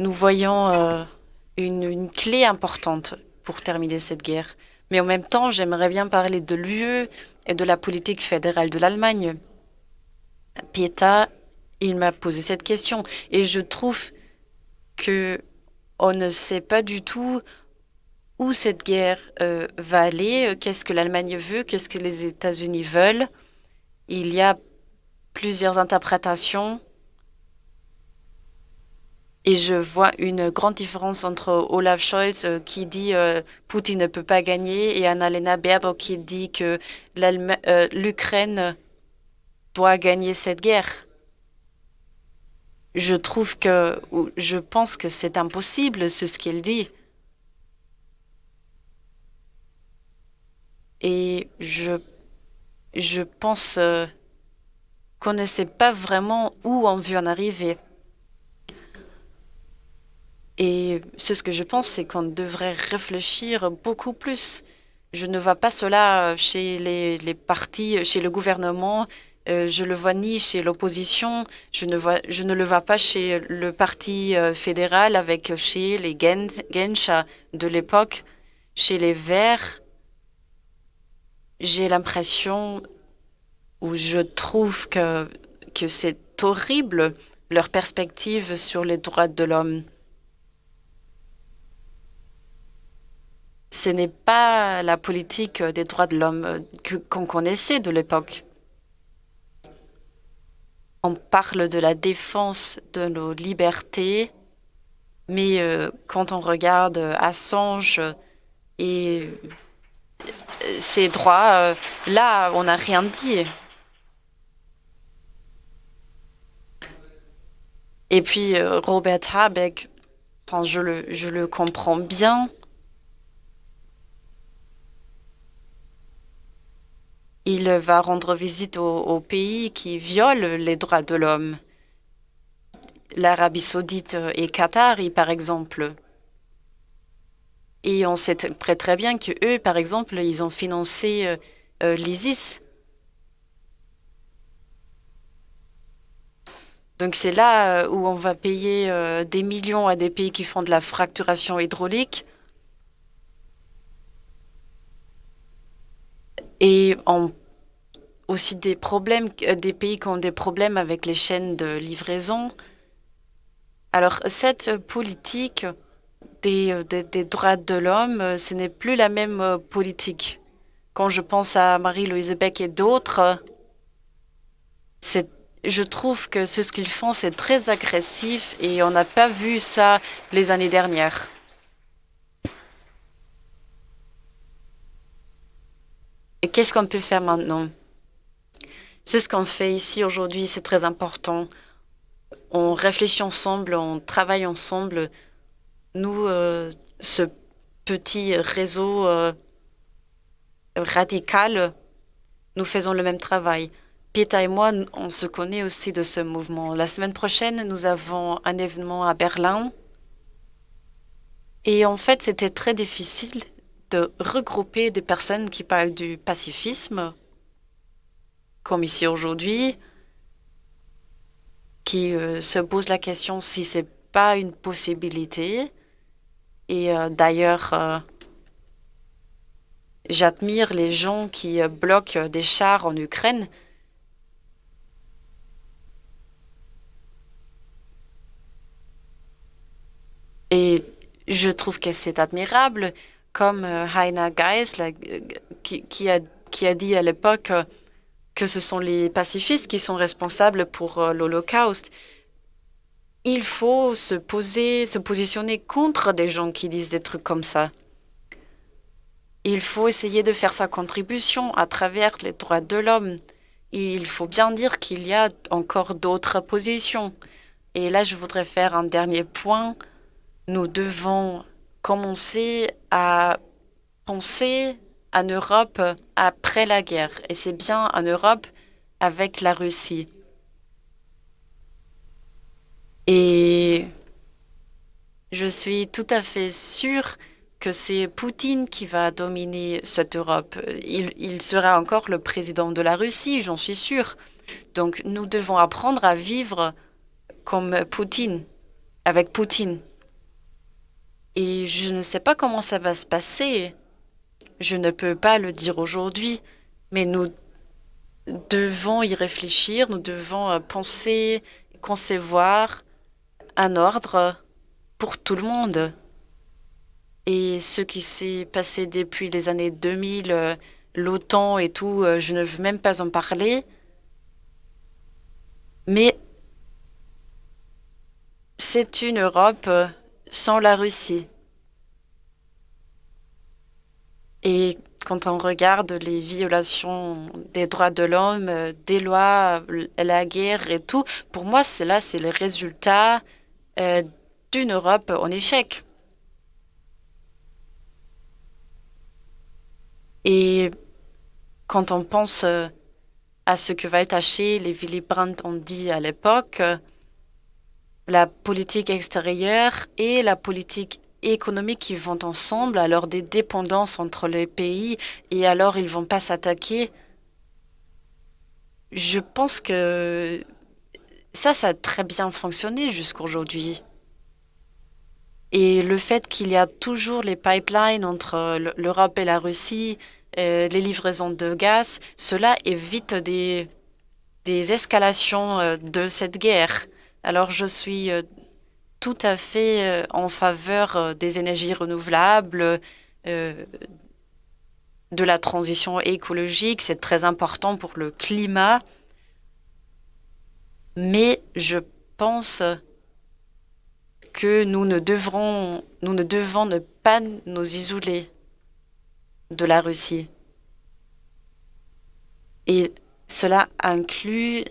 Speaker 2: nous voyons euh, une, une, clé importante pour terminer cette guerre. Mais en même temps, j'aimerais bien parler de l'UE et de la politique fédérale de l'Allemagne. Pieta il m'a posé cette question et je trouve que on ne sait pas du tout où cette guerre euh, va aller, qu'est-ce que l'Allemagne veut, qu'est-ce que les États-Unis veulent. Il y a plusieurs interprétations et je vois une grande différence entre Olaf Scholz euh, qui dit euh, Poutine ne peut pas gagner et Annalena Baerbock qui dit que euh, l'Ukraine doit gagner cette guerre. Je trouve que, je pense que c'est impossible, c'est ce qu'elle dit. Et je, je pense qu'on ne sait pas vraiment où on veut en arriver. Et ce que je pense, c'est qu'on devrait réfléchir beaucoup plus. Je ne vois pas cela chez les, partis, chez le gouvernement. Euh, je le vois ni chez l'opposition. Je ne vois, je ne le vois pas chez le parti euh, fédéral avec chez les Gensha de l'époque, chez les Verts. J'ai l'impression où je trouve que, que c'est horrible leur perspective sur les droits de l'homme. ce n'est pas la politique des droits de l'homme qu'on connaissait de l'époque. On parle de la défense de nos libertés, mais euh, quand on regarde Assange et euh, ses droits, euh, là, on n'a rien dit. Et puis Robert Habeck, je, le, je le comprends bien, Il va rendre visite aux, pays qui violent les droits de l'homme. L'Arabie saoudite et Qatar, par exemple. Et on sait très très bien que eux, par exemple, ils ont financé euh, euh, l'ISIS. Donc c'est là euh, où on va payer des millions à des pays qui font de la fracturation hydraulique et aussi des problèmes, des pays qui ont des problèmes avec les chaînes de livraison. Alors, cette politique des, euh, droits de l'homme, euh, ce n'est plus la même politique. Quand je pense à Marie-Louise Beck et d'autres, je trouve que ce qu'ils font, c'est très agressif et on n'a pas vu ça les années dernières. Et qu'est-ce qu'on peut faire maintenant? Ce qu'on fait ici aujourd'hui, c'est très important. On réfléchit ensemble, on travaille ensemble. Nous, euh, ce petit réseau euh, radical, nous faisons le même travail. Pieta et moi, on se connaît aussi de ce mouvement. La semaine prochaine, nous avons un événement à Berlin. Et en fait, c'était très difficile de regrouper des personnes qui parlent du pacifisme, comme ici aujourd'hui, qui euh, se posent la question si c'est pas une possibilité. Et euh, d'ailleurs, euh, j'admire les gens qui bloquent des chars en Ukraine. Et je trouve que c'est admirable comme euh, Heiner Geisler, euh, qui, a, dit à l'époque euh, que ce sont les pacifistes qui sont responsables pour l'Holocauste. Il faut se poser, se positionner contre des gens qui disent des trucs comme ça. Il faut essayer de faire sa contribution à travers les droits de l'homme. Il faut bien dire qu'il y a encore d'autres positions. Et là, je voudrais faire un dernier point. Nous devons commencer à penser en Europe après la guerre. Et c'est bien en Europe avec la Russie. Et je suis tout à fait sûre que c'est Poutine qui va dominer cette Europe. Il, sera encore le président de la Russie, j'en suis sûre. Donc nous devons apprendre à vivre comme Poutine, avec Poutine. Et je ne sais pas comment ça va se passer. Je ne peux pas le dire aujourd'hui, mais nous devons y réfléchir, nous devons euh, penser, concevoir un ordre pour tout le monde. Et ce qui s'est passé depuis les années 2000, l'OTAN et tout, je ne veux même pas en parler. Mais c'est une Europe sans la Russie. Et quand on regarde les violations des droits de l'homme, des lois, la guerre et tout, pour moi, cela, c'est le résultat euh, d'une Europe en échec. Et quand on pense euh, à ce que Waltaché, les Willy Brandt ont dit à l'époque, la politique extérieure et la politique économique qui vont ensemble, alors des dépendances entre les pays, et alors ils vont pas s'attaquer. Je pense que ça, ça a très bien fonctionné jusqu'aujourd'hui. Et le fait qu'il y a toujours les pipelines entre l'Europe et la Russie, euh, les livraisons de gaz, cela évite des, escalations euh, de cette guerre. Alors je suis euh, tout à fait en faveur des énergies renouvelables, de la transition écologique. C'est très important pour le climat. Mais je pense que nous ne devrons, nous ne devons ne pas nous isoler de la Russie. Et cela inclut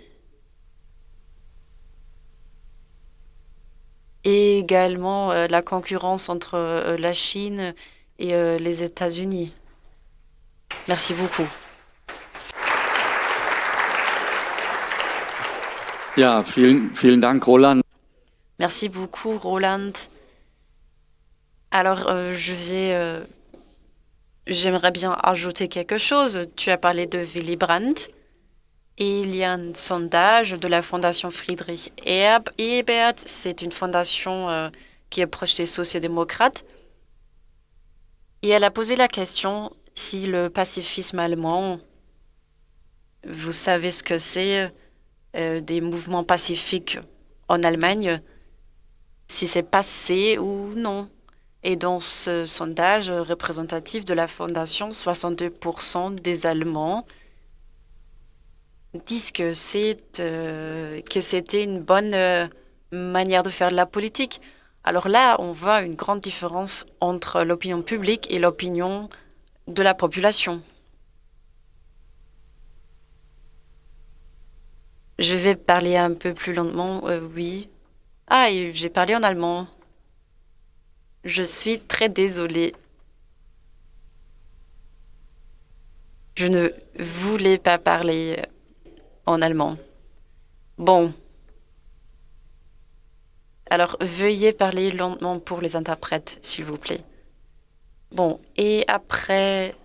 Speaker 2: également euh, la concurrence entre euh, la Chine et euh, les États-Unis. Merci beaucoup. Merci beaucoup, Roland. Alors, je vais J'aimerais bien ajouter quelque chose. Tu as parlé de Willy Brandt. Et il y a un sondage de la fondation Friedrich Ebert. C'est une fondation euh, qui est proche des sociodémocrates. Et elle a posé la question si le pacifisme allemand, vous savez ce que c'est, euh, des mouvements pacifiques en Allemagne, si c'est passé ou non. Et dans ce sondage représentatif de la Fondation, 62% des Allemands disent que euh, c'était une bonne euh, manière de faire de la politique. Alors là, on voit une grande différence entre l'opinion publique et l'opinion de la population. Je vais parler un peu plus lentement, euh, oui. Ah, j'ai parlé en allemand. Je suis très désolée. Je ne voulais pas parler euh, en allemand. Bon. Alors, veuillez parler lentement pour les interprètes, s'il vous plaît. Bon, et après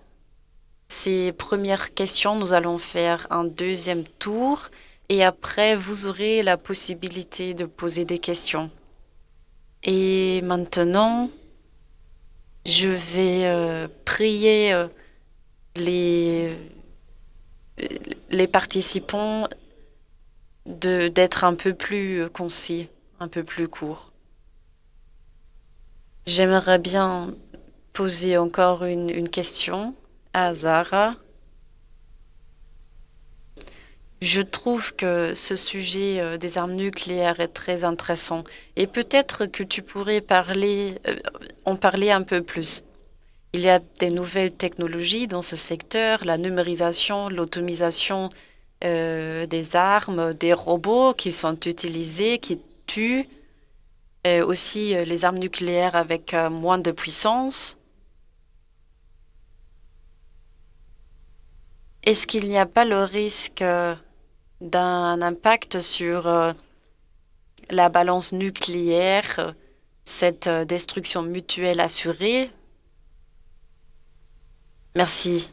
Speaker 2: ces premières questions, nous allons faire un deuxième tour et après, vous aurez la possibilité de poser des questions. Et maintenant, je vais euh, prier euh, les, les participants d'être un peu plus concis, un peu plus court. J'aimerais bien poser encore une question à Zara. Je trouve que ce sujet euh, des armes nucléaires est très intéressant et peut-être que tu pourrais parler, euh, en parler un peu plus. Il y a des nouvelles technologies dans ce secteur, la numérisation, l'automisation euh, des armes, des robots qui sont utilisés, qui tuent, aussi les armes nucléaires avec moins de puissance. Est-ce qu'il n'y a pas le risque d'un impact sur euh, la balance nucléaire, cette euh, destruction mutuelle assurée Merci.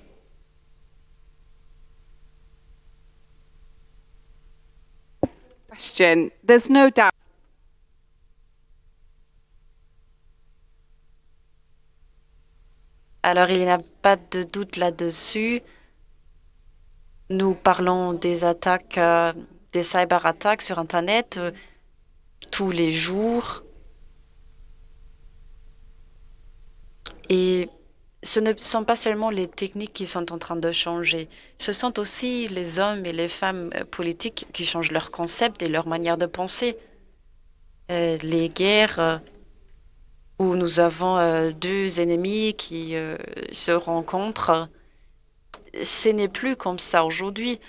Speaker 4: Question. There's no doubt.
Speaker 2: Alors, il n'y a pas de doute là-dessus. Nous parlons des attaques, euh, des cyberattaques sur Internet euh, tous les jours. Et ce ne sont pas seulement les techniques qui sont en train de changer, ce sont aussi les hommes et les femmes euh, politiques qui changent leurs concepts et leur manière de penser. Les guerres où nous avons deux ennemis qui se rencontrent, ce n'est plus comme ça aujourd'hui.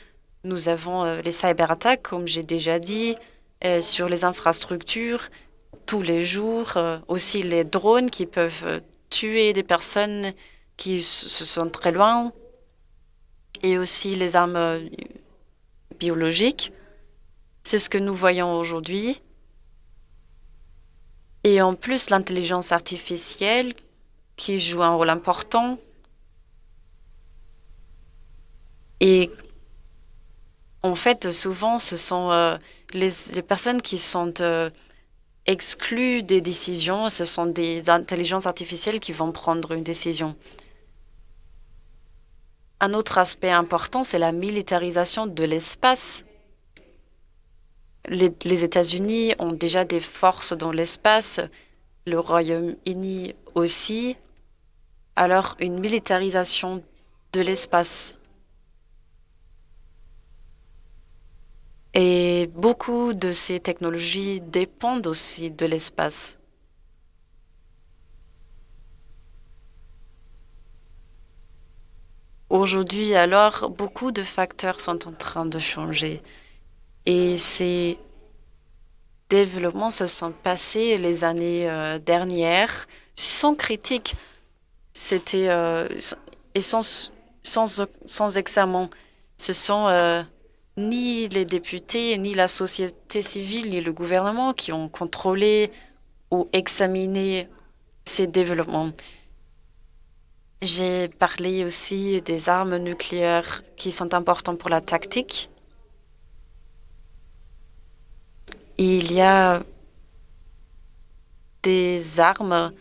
Speaker 2: Nous avons les cyberattaques, comme j'ai déjà dit, sur les infrastructures tous les jours, aussi les drones qui peuvent tuer des personnes qui se sont très loin et aussi les armes euh, biologiques. C'est ce que nous voyons aujourd'hui. Et en plus, l'intelligence artificielle qui joue un rôle important. Et en fait, souvent, ce sont euh, les, personnes qui sont euh, excluent des décisions, ce sont des intelligences artificielles qui vont prendre une décision. Un autre aspect important, c'est la militarisation de l'espace. Les, les États-Unis ont déjà des forces dans l'espace, le Royaume-Uni aussi. Alors, une militarisation de l'espace Et beaucoup de ces technologies dépendent aussi de l'espace. Aujourd'hui, alors, beaucoup de facteurs sont en train de changer. Et ces développements se sont passés les années euh, dernières sans critique. C'était euh, et sans, sans, sans, examen. Ce sont euh, ni les députés, ni la société civile, ni le gouvernement qui ont contrôlé ou examiné ces développements. J'ai parlé aussi des armes nucléaires qui sont importantes pour la tactique. Il y a des armes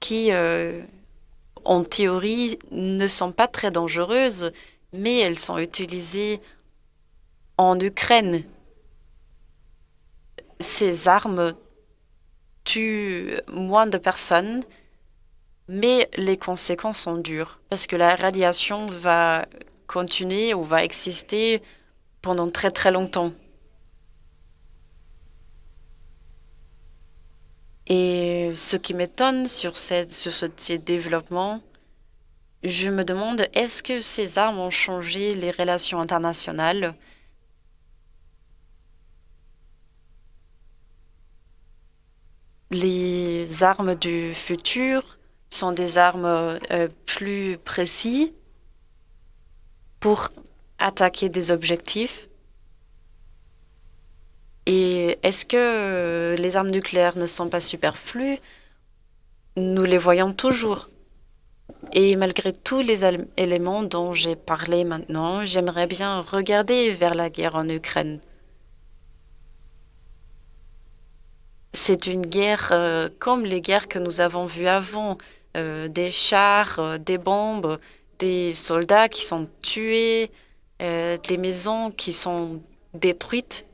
Speaker 2: qui, euh, en théorie, ne sont pas très dangereuses, mais elles sont utilisées en Ukraine, ces armes tuent moins de personnes, mais les conséquences sont dures parce que la radiation va continuer ou va exister pendant très très longtemps. Et ce qui m'étonne sur, sur ces développements, je me demande, est-ce que ces armes ont changé les relations internationales Les armes du futur sont des armes euh, plus précises pour attaquer des objectifs. Et est-ce que euh, les armes nucléaires ne sont pas superflues? Nous les voyons toujours. Et malgré tous les éléments dont j'ai parlé maintenant, j'aimerais bien regarder vers la guerre en Ukraine. C'est une guerre euh, comme les guerres que nous avons vues avant, euh, des chars, euh, des bombes, des soldats qui sont tués, des maisons qui sont détruites.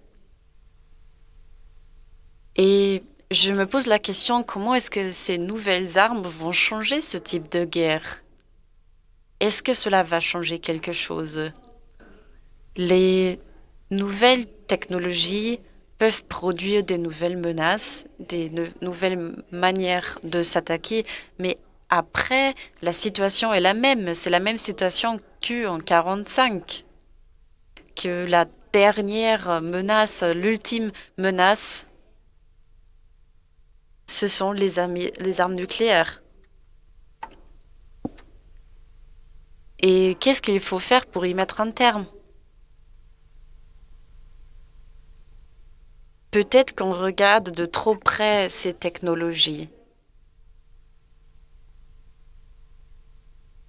Speaker 2: Et je me pose la question, comment est-ce que ces nouvelles armes vont changer ce type de guerre? Est-ce que cela va changer quelque chose? Les nouvelles technologies peuvent produire des nouvelles menaces, des nouvelles manières de s'attaquer, mais après, la situation est la même. C'est la même situation qu'en 1945, que la dernière menace, l'ultime menace, ce sont les, les armes nucléaires. Et qu'est-ce qu'il faut faire pour y mettre un terme? Peut-être qu'on regarde de trop près ces technologies.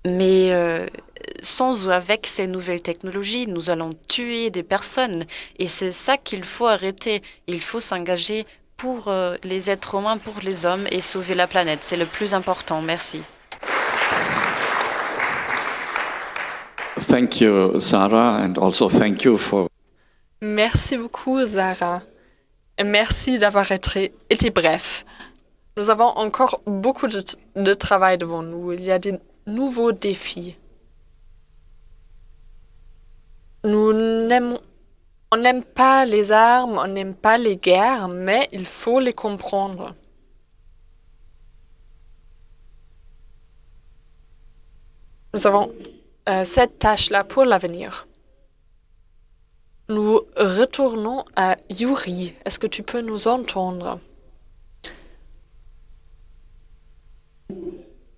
Speaker 2: Mais euh, sans ou avec ces nouvelles technologies, nous allons tuer des personnes. Et c'est ça qu'il faut arrêter. Il faut s'engager pour euh, les êtres humains, pour les hommes et sauver la planète. C'est le plus important. Merci.
Speaker 1: Thank you, Sarah, and also thank you for...
Speaker 3: Merci beaucoup, Zara. Merci d'avoir été, bref. Nous avons encore beaucoup de, travail devant nous. Il y a des nouveaux défis. Nous on n'aime pas les armes, on n'aime pas les guerres, mais il faut les comprendre. Nous avons euh, cette tâche-là pour l'avenir. Nous retournons à Yuri. Est-ce que tu peux nous entendre?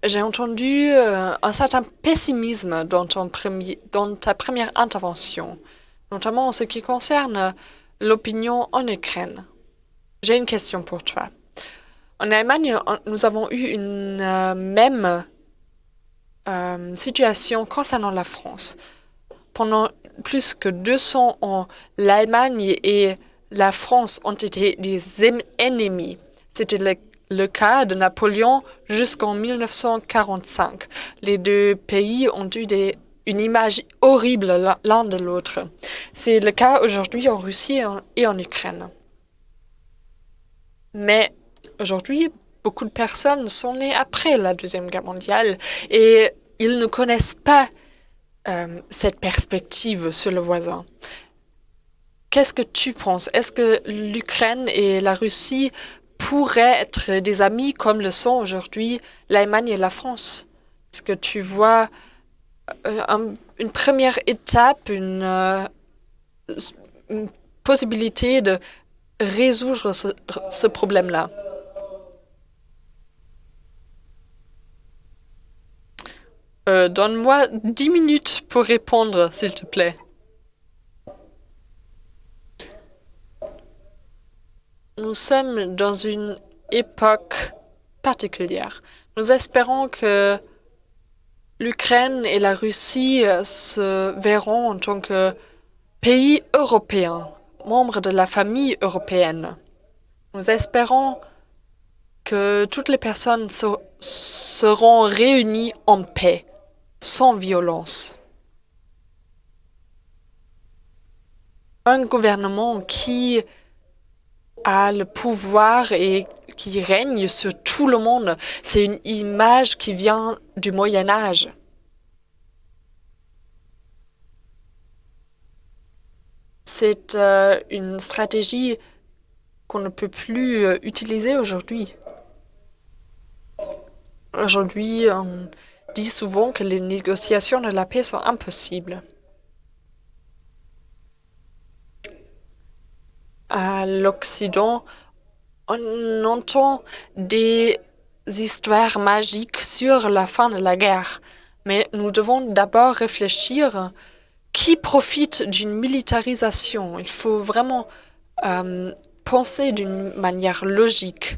Speaker 3: J'ai entendu euh, un certain pessimisme dans, ta première intervention notamment en ce qui concerne l'opinion en Ukraine. J'ai une question pour toi. En Allemagne, nous avons eu une euh, même euh, situation concernant la France. Pendant plus que 200 ans, l'Allemagne et la France ont été des ennemis. C'était le, cas de Napoléon jusqu'en 1945. Les deux pays ont eu une image horrible l'un de l'autre. C'est le cas aujourd'hui en Russie et en Ukraine. Mais aujourd'hui, beaucoup de personnes sont nées après la Deuxième Guerre mondiale et ils ne connaissent pas euh, cette perspective sur le voisin. Qu'est-ce que tu penses? Est-ce que l'Ukraine et la Russie pourraient être des amis comme le sont aujourd'hui l'Allemagne et la France? Est-ce que tu vois euh, une première étape, une, euh, une, possibilité de résoudre ce problème-là? Euh, Donne-moi dix minutes pour répondre, s'il te plaît. Nous sommes dans une époque particulière. Nous espérons que l'Ukraine et la Russie euh, se verront en tant que pays européens, membres de la famille européenne. Nous espérons que toutes les personnes seront réunies en paix, sans violence. Un gouvernement qui a le pouvoir et qui règne sur tout le monde. C'est une image qui vient du Moyen Âge. C'est euh, une stratégie qu'on ne peut plus euh, utiliser aujourd'hui. Aujourd'hui, on dit souvent que les négociations de la paix sont impossibles. À l'Occident, on entend des histoires magiques sur la fin de la guerre, mais nous devons d'abord réfléchir qui profite d'une militarisation. Il faut vraiment euh, penser d'une manière logique.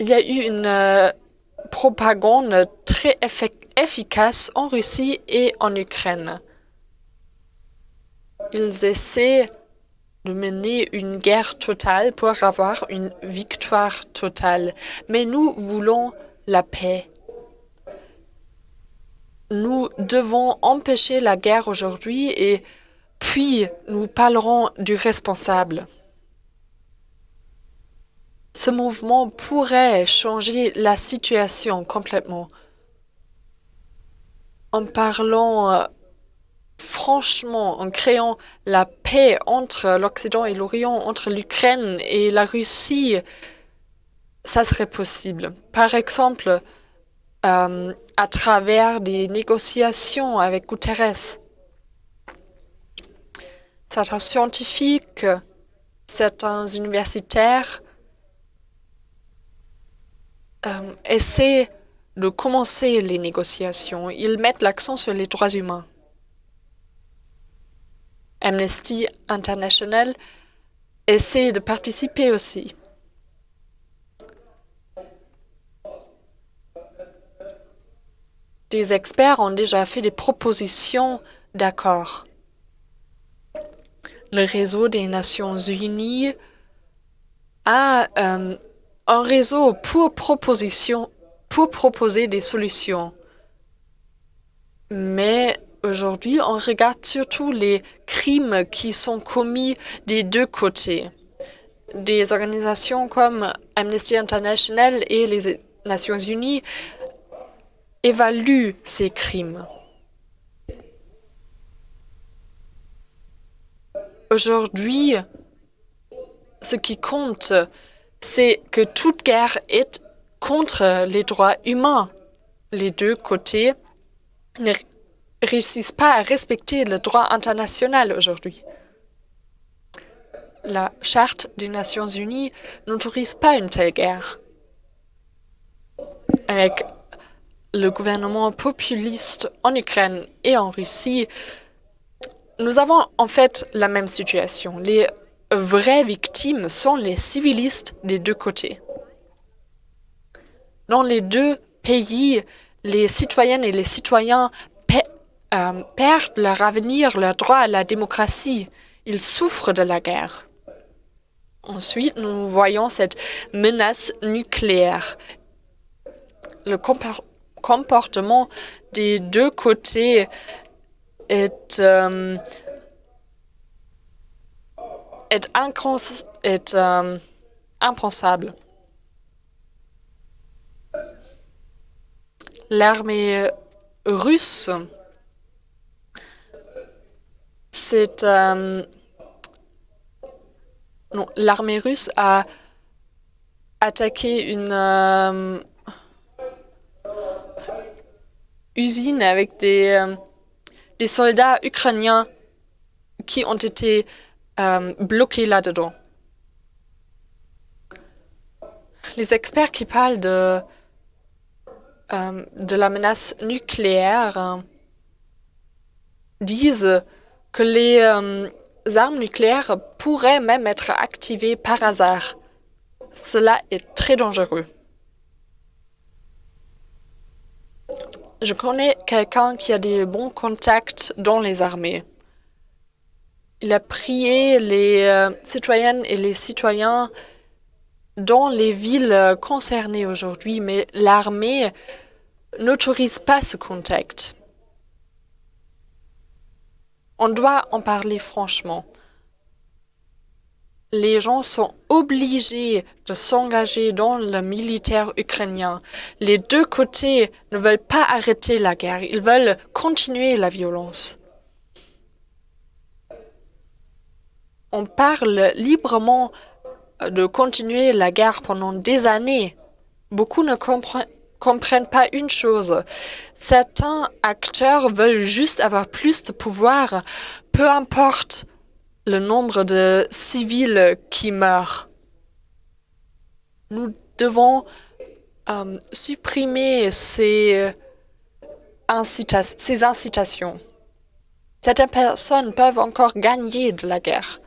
Speaker 3: Il y a eu une euh, propagande très efficace en Russie et en Ukraine. Ils essaient de mener une guerre totale pour avoir une victoire totale. Mais nous voulons la paix. Nous devons empêcher la guerre aujourd'hui et puis nous parlerons du responsable. Ce mouvement pourrait changer la situation complètement. En parlant euh, franchement, en créant la paix entre l'Occident et l'Orient, entre l'Ukraine et la Russie, ça serait possible. Par exemple, euh, à travers des négociations avec Guterres. Certains scientifiques, certains universitaires euh, de commencer les négociations. Ils mettent l'accent sur les droits humains. Amnesty International essaie de participer aussi. Des experts ont déjà fait des propositions d'accord. Le réseau des Nations Unies a euh, un réseau pour, proposition, pour proposer des solutions. Mais Aujourd'hui, on regarde surtout les crimes qui sont commis des deux côtés. Des organisations comme Amnesty International et les Nations Unies évaluent ces crimes. Aujourd'hui, ce qui compte, c'est que toute guerre est contre les droits humains. Les deux côtés ne réussissent pas à respecter le droit international aujourd'hui. La Charte des Nations Unies n'autorise pas une telle guerre. Avec le gouvernement populiste en Ukraine et en Russie, nous avons en fait la même situation. Vraies victimes sont les civilistes des deux côtés. Dans les deux pays, les citoyennes et les citoyens euh, perdent leur avenir, leur droit à la démocratie. Ils souffrent de la guerre. Ensuite, nous voyons cette menace nucléaire. Le comportement des deux côtés est, euh, est, est euh, impensable. L'armée russe, c'est... Euh, l'armée russe a attaqué une usine avec des des soldats ukrainiens qui ont été euh, bloqués là-dedans. Les experts qui parlent de, euh, de la menace nucléaire euh, disent que les armes nucléaires pourraient même être activées par hasard. Cela est très dangereux. Je connais quelqu'un qui a des bons contacts dans les armées. Il a prié les euh, citoyennes et les citoyens dans les villes concernées aujourd'hui, mais l'armée n'autorise pas ce contact. On doit en parler franchement les gens sont obligés de s'engager dans le militaire ukrainien. Les deux côtés ne veulent pas arrêter la guerre, ils veulent continuer la violence. On parle librement de continuer la guerre pendant des années. Beaucoup ne comprennent pas une chose. Certains acteurs veulent juste avoir plus de pouvoir, peu importe le nombre de civils qui meurent. Nous devons euh, supprimer ces incitations. Certaines personnes peuvent encore gagner de la guerre.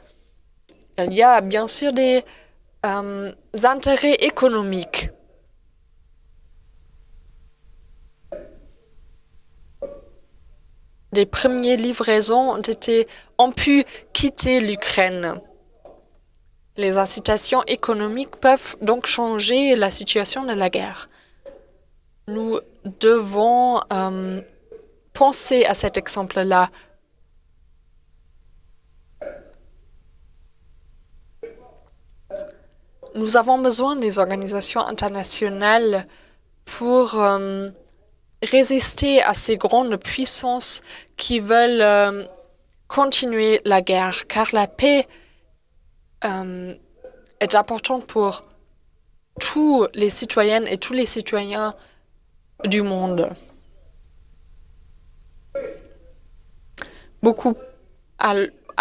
Speaker 3: Il y a bien sûr des euh, intérêts économiques les premières livraisons ont, été, ont pu quitter l'Ukraine. Les incitations économiques peuvent donc changer la situation de la guerre. Nous devons euh, penser à cet exemple-là. Nous avons besoin des organisations internationales pour euh, résister à ces grandes puissances qui veulent euh, continuer la guerre, car la paix euh, est importante pour tous les citoyennes et tous les citoyens du monde. Beaucoup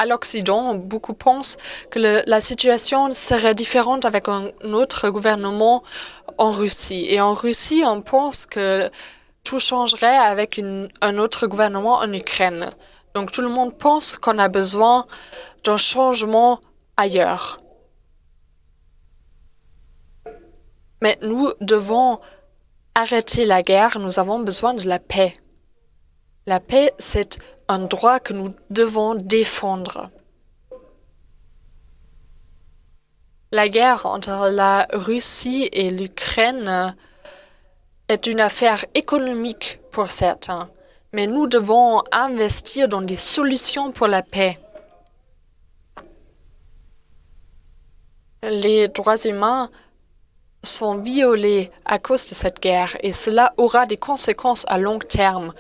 Speaker 3: l'Occident, beaucoup pensent que la situation serait différente avec un autre gouvernement en Russie. Et en Russie, on pense que tout changerait avec un autre gouvernement en Ukraine. Donc tout le monde pense qu'on a besoin d'un changement ailleurs. Mais nous devons arrêter la guerre, nous avons besoin de la paix. La paix, c'est un droit que nous devons défendre. La guerre entre la Russie et l'Ukraine est une affaire économique pour certains. Mais nous devons investir dans des solutions pour la paix. Les droits humains sont violés à cause de cette guerre et cela aura des conséquences à long terme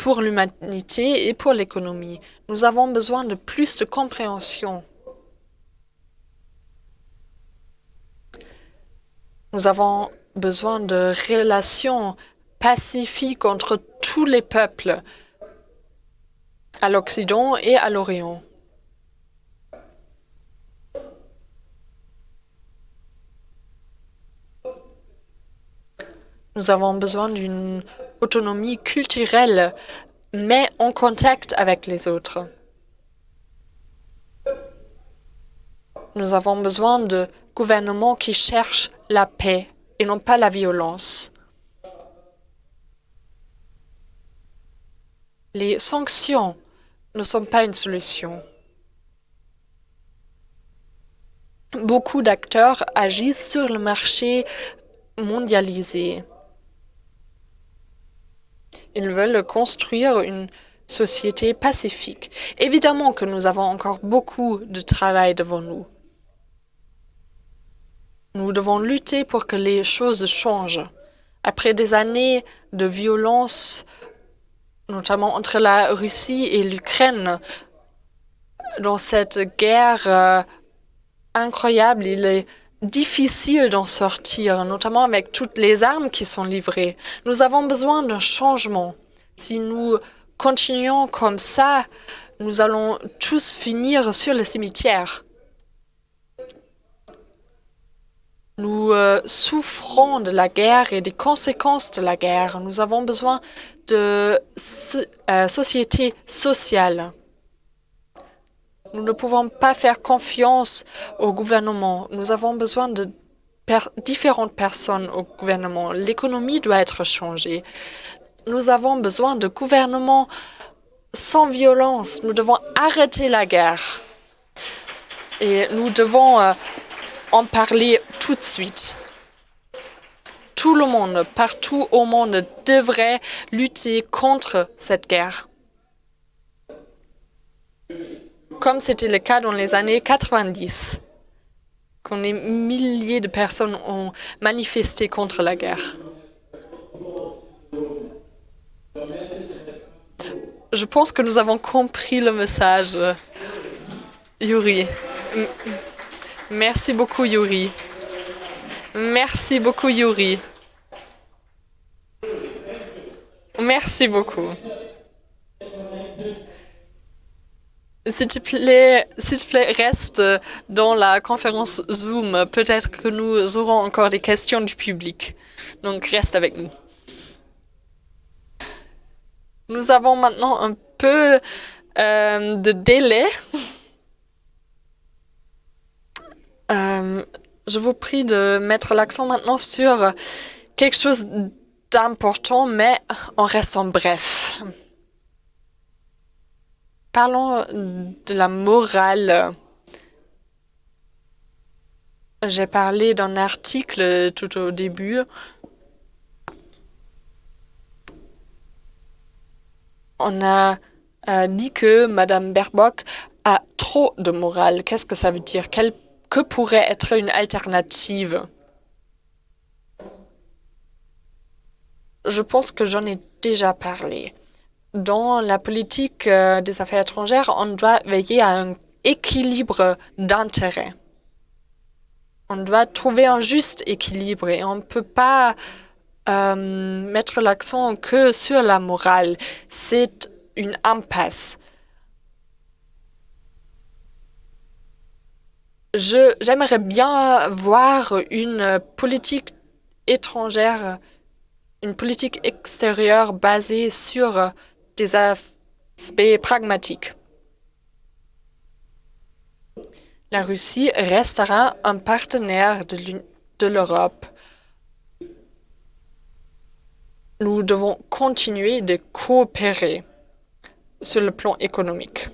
Speaker 3: pour l'humanité et pour l'économie. Nous avons besoin de plus de compréhension. Nous avons besoin de relations pacifiques entre tous les peuples à l'Occident et à l'Orient. Nous avons besoin d'une autonomie culturelle, mais en contact avec les autres. Nous avons besoin de gouvernements qui cherchent la paix et non pas la violence. Les sanctions ne sont pas une solution. Beaucoup d'acteurs agissent sur le marché mondialisé. Ils veulent construire une société pacifique. Évidemment que nous avons encore beaucoup de travail devant nous. Nous devons lutter pour que les choses changent. Après des années de violence, notamment entre la Russie et l'Ukraine, dans cette guerre euh, incroyable, il est difficile d'en sortir, notamment avec toutes les armes qui sont livrées. Nous avons besoin d'un changement. Si nous continuons comme ça, nous allons tous finir sur le cimetière. Nous euh, souffrons de la guerre et des conséquences de la guerre. Nous avons besoin de euh, société sociale. Nous ne pouvons pas faire confiance au gouvernement. Nous avons besoin de différentes personnes au gouvernement. L'économie doit être changée. Nous avons besoin de gouvernements sans violence. Nous devons arrêter la guerre. Et nous devons euh, en parler tout de suite. Tout le monde, partout au monde, devrait lutter contre cette guerre comme c'était le cas dans les années 90, quand des milliers de personnes ont manifesté contre la guerre. Je pense que nous avons compris le message, Yuri. Merci beaucoup, Yuri. Merci beaucoup, Yuri. Merci beaucoup. S'il te plaît, s'il te plaît, reste dans la conférence Zoom. Peut-être que nous aurons encore des questions du public. Donc, reste avec nous. Nous avons maintenant un peu euh, de délai. Euh, je vous prie de mettre l'accent maintenant sur quelque chose d'important, mais en restant bref. Parlons de la morale. J'ai parlé d'un article tout au début. On a, dit que Madame Baerbock a trop de morale. Qu'est-ce que ça veut dire? Que pourrait être une alternative? Je pense que j'en ai déjà parlé dans la politique euh, des affaires étrangères, on doit veiller à un équilibre d'intérêts. On doit trouver un juste équilibre et on ne peut pas euh, mettre l'accent que sur la morale. C'est une impasse. J'aimerais bien voir une politique étrangère, une politique extérieure basée sur des aspects pragmatiques. La Russie restera un partenaire de l'Europe. Nous devons continuer de coopérer sur le plan économique.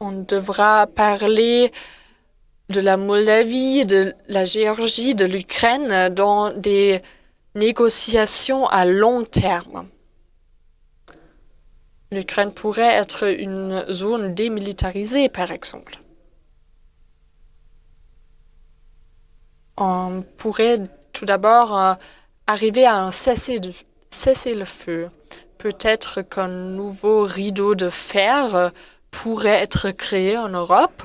Speaker 3: On devra parler de la Moldavie, de la Géorgie, de l'Ukraine dans des négociation à long terme. L'Ukraine pourrait être une zone démilitarisée, par exemple. On pourrait tout d'abord euh, arriver à un cessez-le-feu. Peut-être qu'un nouveau rideau de fer euh, pourrait être créé en Europe.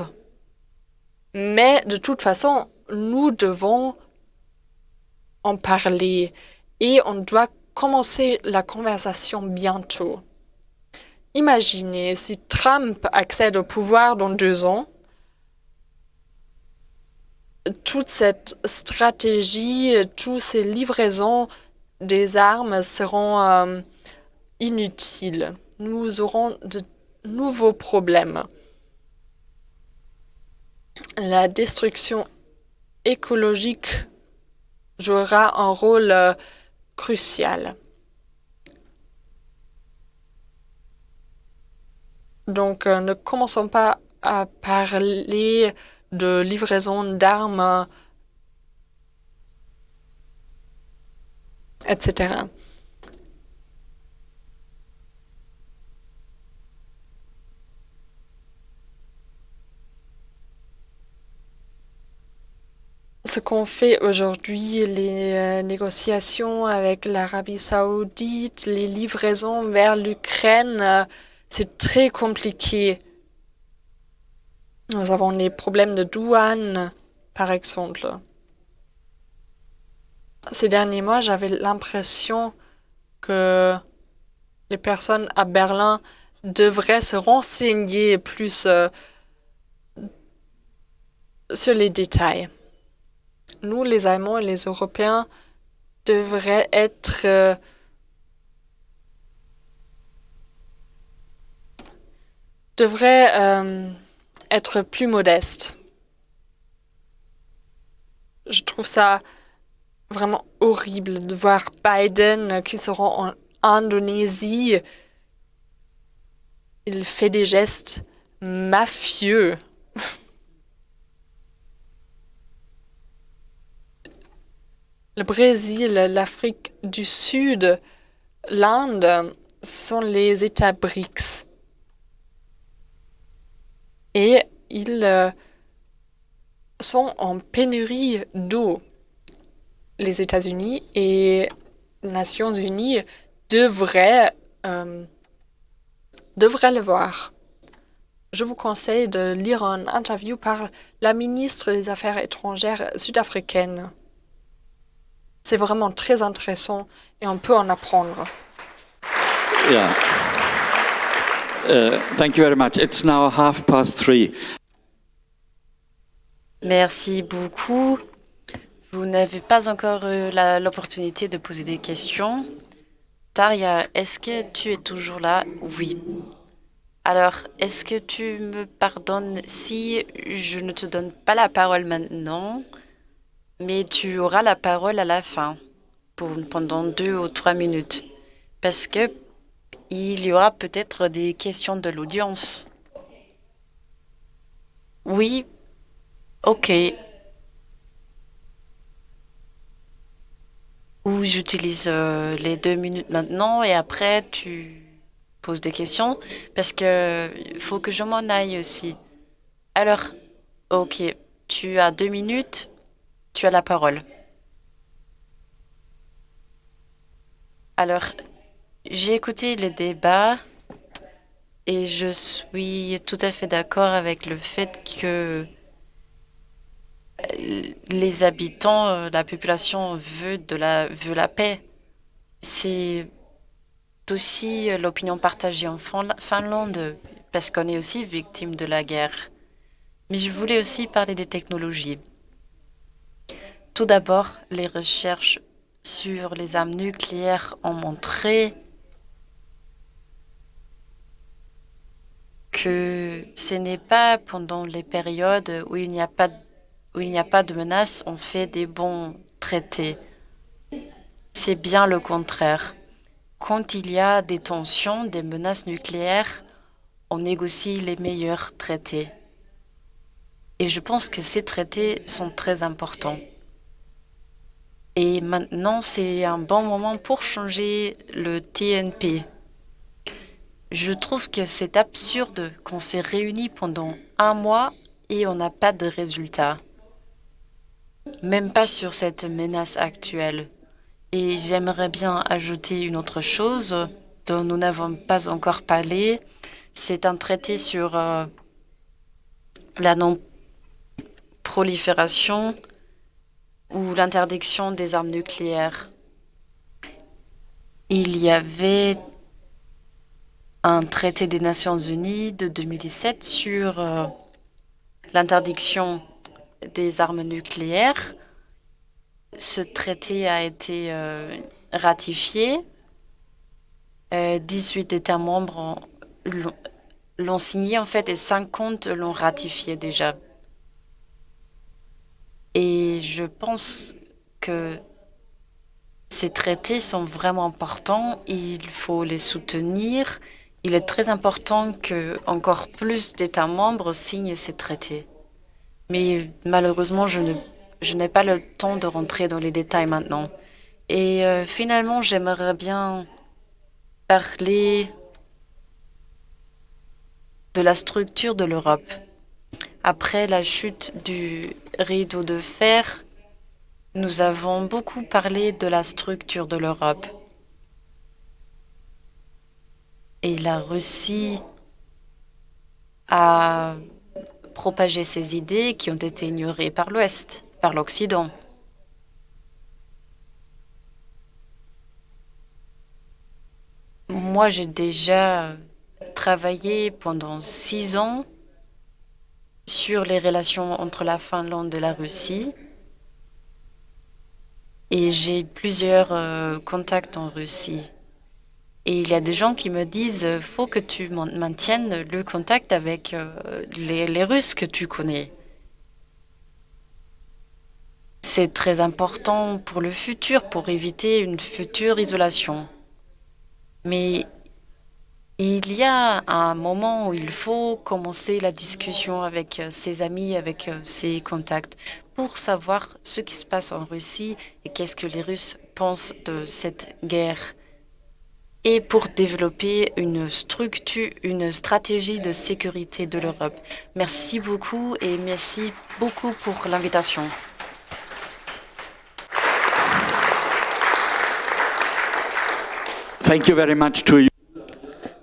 Speaker 3: Mais de toute façon, nous devons en parler et on doit commencer la conversation bientôt. Imaginez si Trump accède au pouvoir dans deux ans, toute cette stratégie, toutes ces livraisons des armes seront euh, inutiles. Nous aurons de nouveaux problèmes. La destruction écologique jouera un rôle euh, crucial. Donc, euh, ne commençons pas à parler de livraison d'armes, etc. ce qu'on fait aujourd'hui, les euh, négociations avec l'Arabie saoudite, les livraisons vers l'Ukraine, euh, c'est très compliqué. Nous avons des problèmes de douane, par exemple. Ces derniers mois, j'avais l'impression que les personnes à Berlin devraient se renseigner plus euh, sur les détails nous, les Allemands et les Européens, devraient être euh, euh, être plus modestes. Je trouve ça vraiment horrible de voir Biden qui se rend en Indonésie. Il fait des gestes mafieux. Le Brésil, l'Afrique du Sud, l'Inde sont les États BRICS. Et ils euh, sont en pénurie d'eau. Les États-Unis et Nations Unies devraient, euh, devraient le voir. Je vous conseille de lire une interview par la ministre des Affaires étrangères sud-africaine. C'est vraiment très intéressant et on peut en apprendre.
Speaker 1: Yeah. Uh, thank you very much. It's now half past three.
Speaker 2: Merci beaucoup. Vous n'avez pas encore eu l'opportunité de poser des questions. Taria, est-ce que tu es toujours là? Oui. Alors, est-ce que tu me pardonnes si je ne te donne pas la parole maintenant? Mais tu auras la parole à la fin, pour, pendant deux ou trois minutes, parce que il y aura peut-être des questions de l'audience. Oui, ok. Ou j'utilise euh, les deux minutes maintenant et après tu poses des questions parce que faut que je m'en aille aussi. Alors, ok, tu as deux minutes tu as la parole. Alors, j'ai écouté les débats et je suis tout à fait d'accord avec le fait que les habitants, euh, la population veut, de la, veut la paix. C'est aussi l'opinion partagée en Finlande parce qu'on est aussi victime de la guerre. Mais je voulais aussi parler des technologies. Tout d'abord, les recherches sur les armes nucléaires ont montré que ce n'est pas pendant les périodes où il n'y a pas de menace, on fait des bons traités. C'est bien le contraire. Quand il y a des tensions, des menaces nucléaires, on négocie les meilleurs traités. Et je pense que ces traités sont très importants. Et maintenant, c'est un bon moment pour changer le TNP. Je trouve que c'est absurde qu'on s'est réunis pendant un mois et on n'a pas de résultat. Même pas sur cette menace actuelle. Et j'aimerais bien ajouter une autre chose dont nous n'avons pas encore parlé. C'est un traité sur euh, la non-prolifération ou l'interdiction des armes nucléaires. Il y avait un traité des Nations Unies de 2017 sur euh, l'interdiction des armes nucléaires. Ce traité a été euh, ratifié. 18 euh, États membres l'ont signé en fait et 50 l'ont ratifié déjà. Et je pense que ces traités sont vraiment importants. Il faut les soutenir. Il est très important que encore plus d'États membres signent ces traités. Mais malheureusement, je n'ai je pas le temps de rentrer dans les détails maintenant. Et euh, finalement, j'aimerais bien parler de la structure de l'Europe. Après la chute du rideau de fer, nous avons beaucoup parlé de la structure de l'Europe. Et la Russie a propagé ces idées qui ont été ignorées par l'Ouest, par l'Occident. Moi, j'ai déjà travaillé pendant six ans sur les relations entre la Finlande et la Russie. Et j'ai plusieurs euh, contacts en Russie. Et il y a des gens qui me disent, faut que tu maintiennes le contact avec euh, les Russes que tu connais. C'est très important pour le futur, pour éviter une future isolation. Mais il y a un moment où il faut commencer la discussion avec euh, ses amis, avec euh, ses contacts, pour savoir ce qui se passe en Russie et qu'est-ce que les Russes pensent de cette guerre et pour développer une structure, une stratégie de sécurité de l'Europe. Merci beaucoup et merci beaucoup pour l'invitation.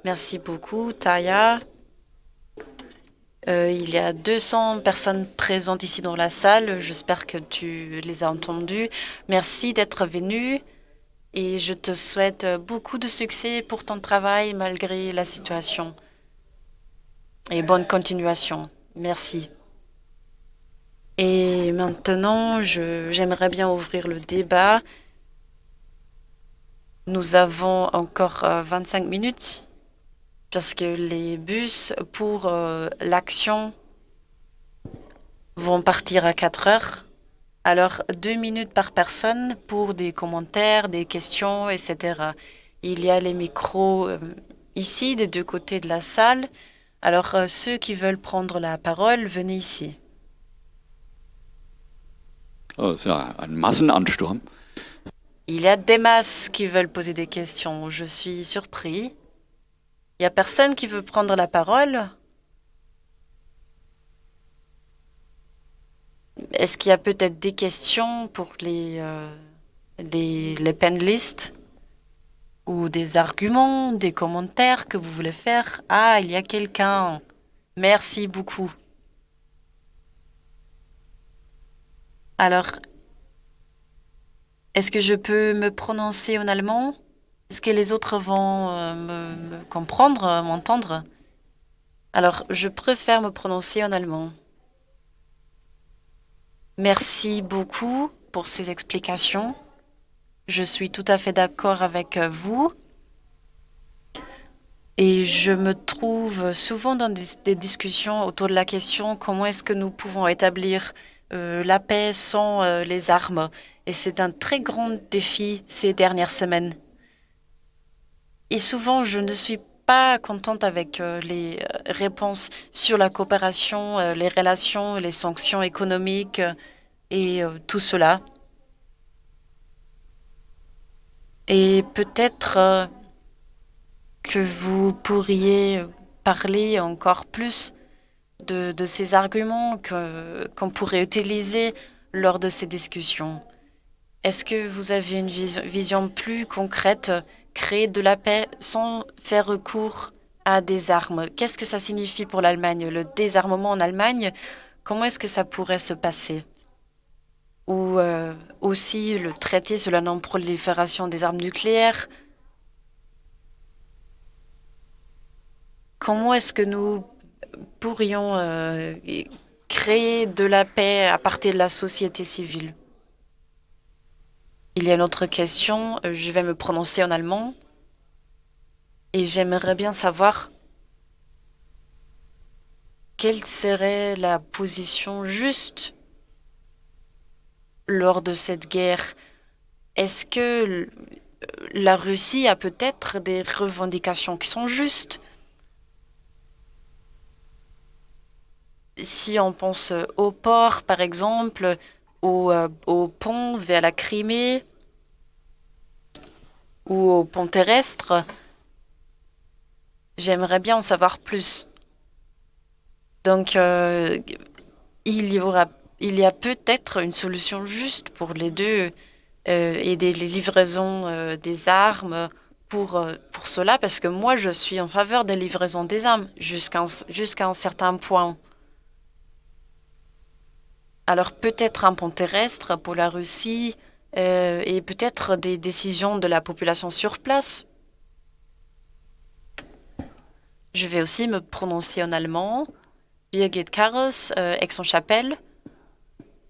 Speaker 2: Merci beaucoup, Taya. Euh, il y a 200 personnes présentes ici dans la salle. J'espère que tu les as entendues. Merci d'être venu et je te souhaite beaucoup de succès pour ton travail malgré la situation. Et bonne continuation. Merci. Et maintenant, j'aimerais bien ouvrir le débat. Nous avons encore 25 euh, minutes parce que les bus pour euh, l'action vont partir à 4 heures. Alors, deux minutes par personne pour des commentaires, des questions, etc. Il y a les micros euh, ici, des deux côtés de la salle. Alors, euh, ceux qui veulent prendre la parole, venez ici.
Speaker 1: Oh, c'est un Massenansturm.
Speaker 2: Il y a des masses qui veulent poser des questions. Je suis surpris. A personne qui veut prendre la parole Est-ce qu'il y a peut-être des questions pour les, euh, les, les panelistes ou des arguments, des commentaires que vous voulez faire? Ah, il y a quelqu'un. Merci beaucoup. Alors, est-ce que je peux me prononcer en allemand? Est-ce que les autres vont euh, me, comprendre, euh, m'entendre Alors, je préfère me prononcer en allemand. Merci beaucoup pour ces explications. Je suis tout à fait d'accord avec euh, vous. Et je me trouve souvent dans des, discussions autour de la question comment est-ce que nous pouvons établir la paix sans les armes? Et c'est un très grand défi ces dernières semaines. Et souvent, je ne suis pas contente avec euh, les euh, réponses sur la coopération, euh, les relations, les sanctions économiques et tout cela. Et peut-être que vous pourriez parler encore plus de, ces arguments qu'on pourrait utiliser lors de ces discussions. Est-ce que vous avez une vision plus concrète, créer de la paix sans faire recours à des armes. Qu'est-ce que ça signifie pour l'Allemagne Le désarmement en Allemagne, comment est-ce que ça pourrait se passer? Ou euh, aussi le traité sur la non-prolifération des armes nucléaires? Comment est-ce que nous pourrions euh, créer de la paix à partir de la société civile? Il y a une autre question, euh, je vais me prononcer en allemand et j'aimerais bien savoir quelle serait la position juste lors de cette guerre. Est-ce que l- la Russie a peut-être des revendications qui sont justes? Si on pense au port, par exemple, au, euh, au pont vers la Crimée ou au pont terrestre, j'aimerais bien en savoir plus. Donc, euh, il y aura, il y a peut-être une solution juste pour les deux, euh, aider les livraisons des armes pour, pour cela, parce que moi, je suis en faveur des livraisons des armes jusqu'à jusqu'à un certain point. Alors peut-être un pont terrestre pour la Russie euh, et peut-être des décisions de la population sur place. Je vais aussi me prononcer en allemand. Birgit Karros, euh, Aix-en-Chapelle.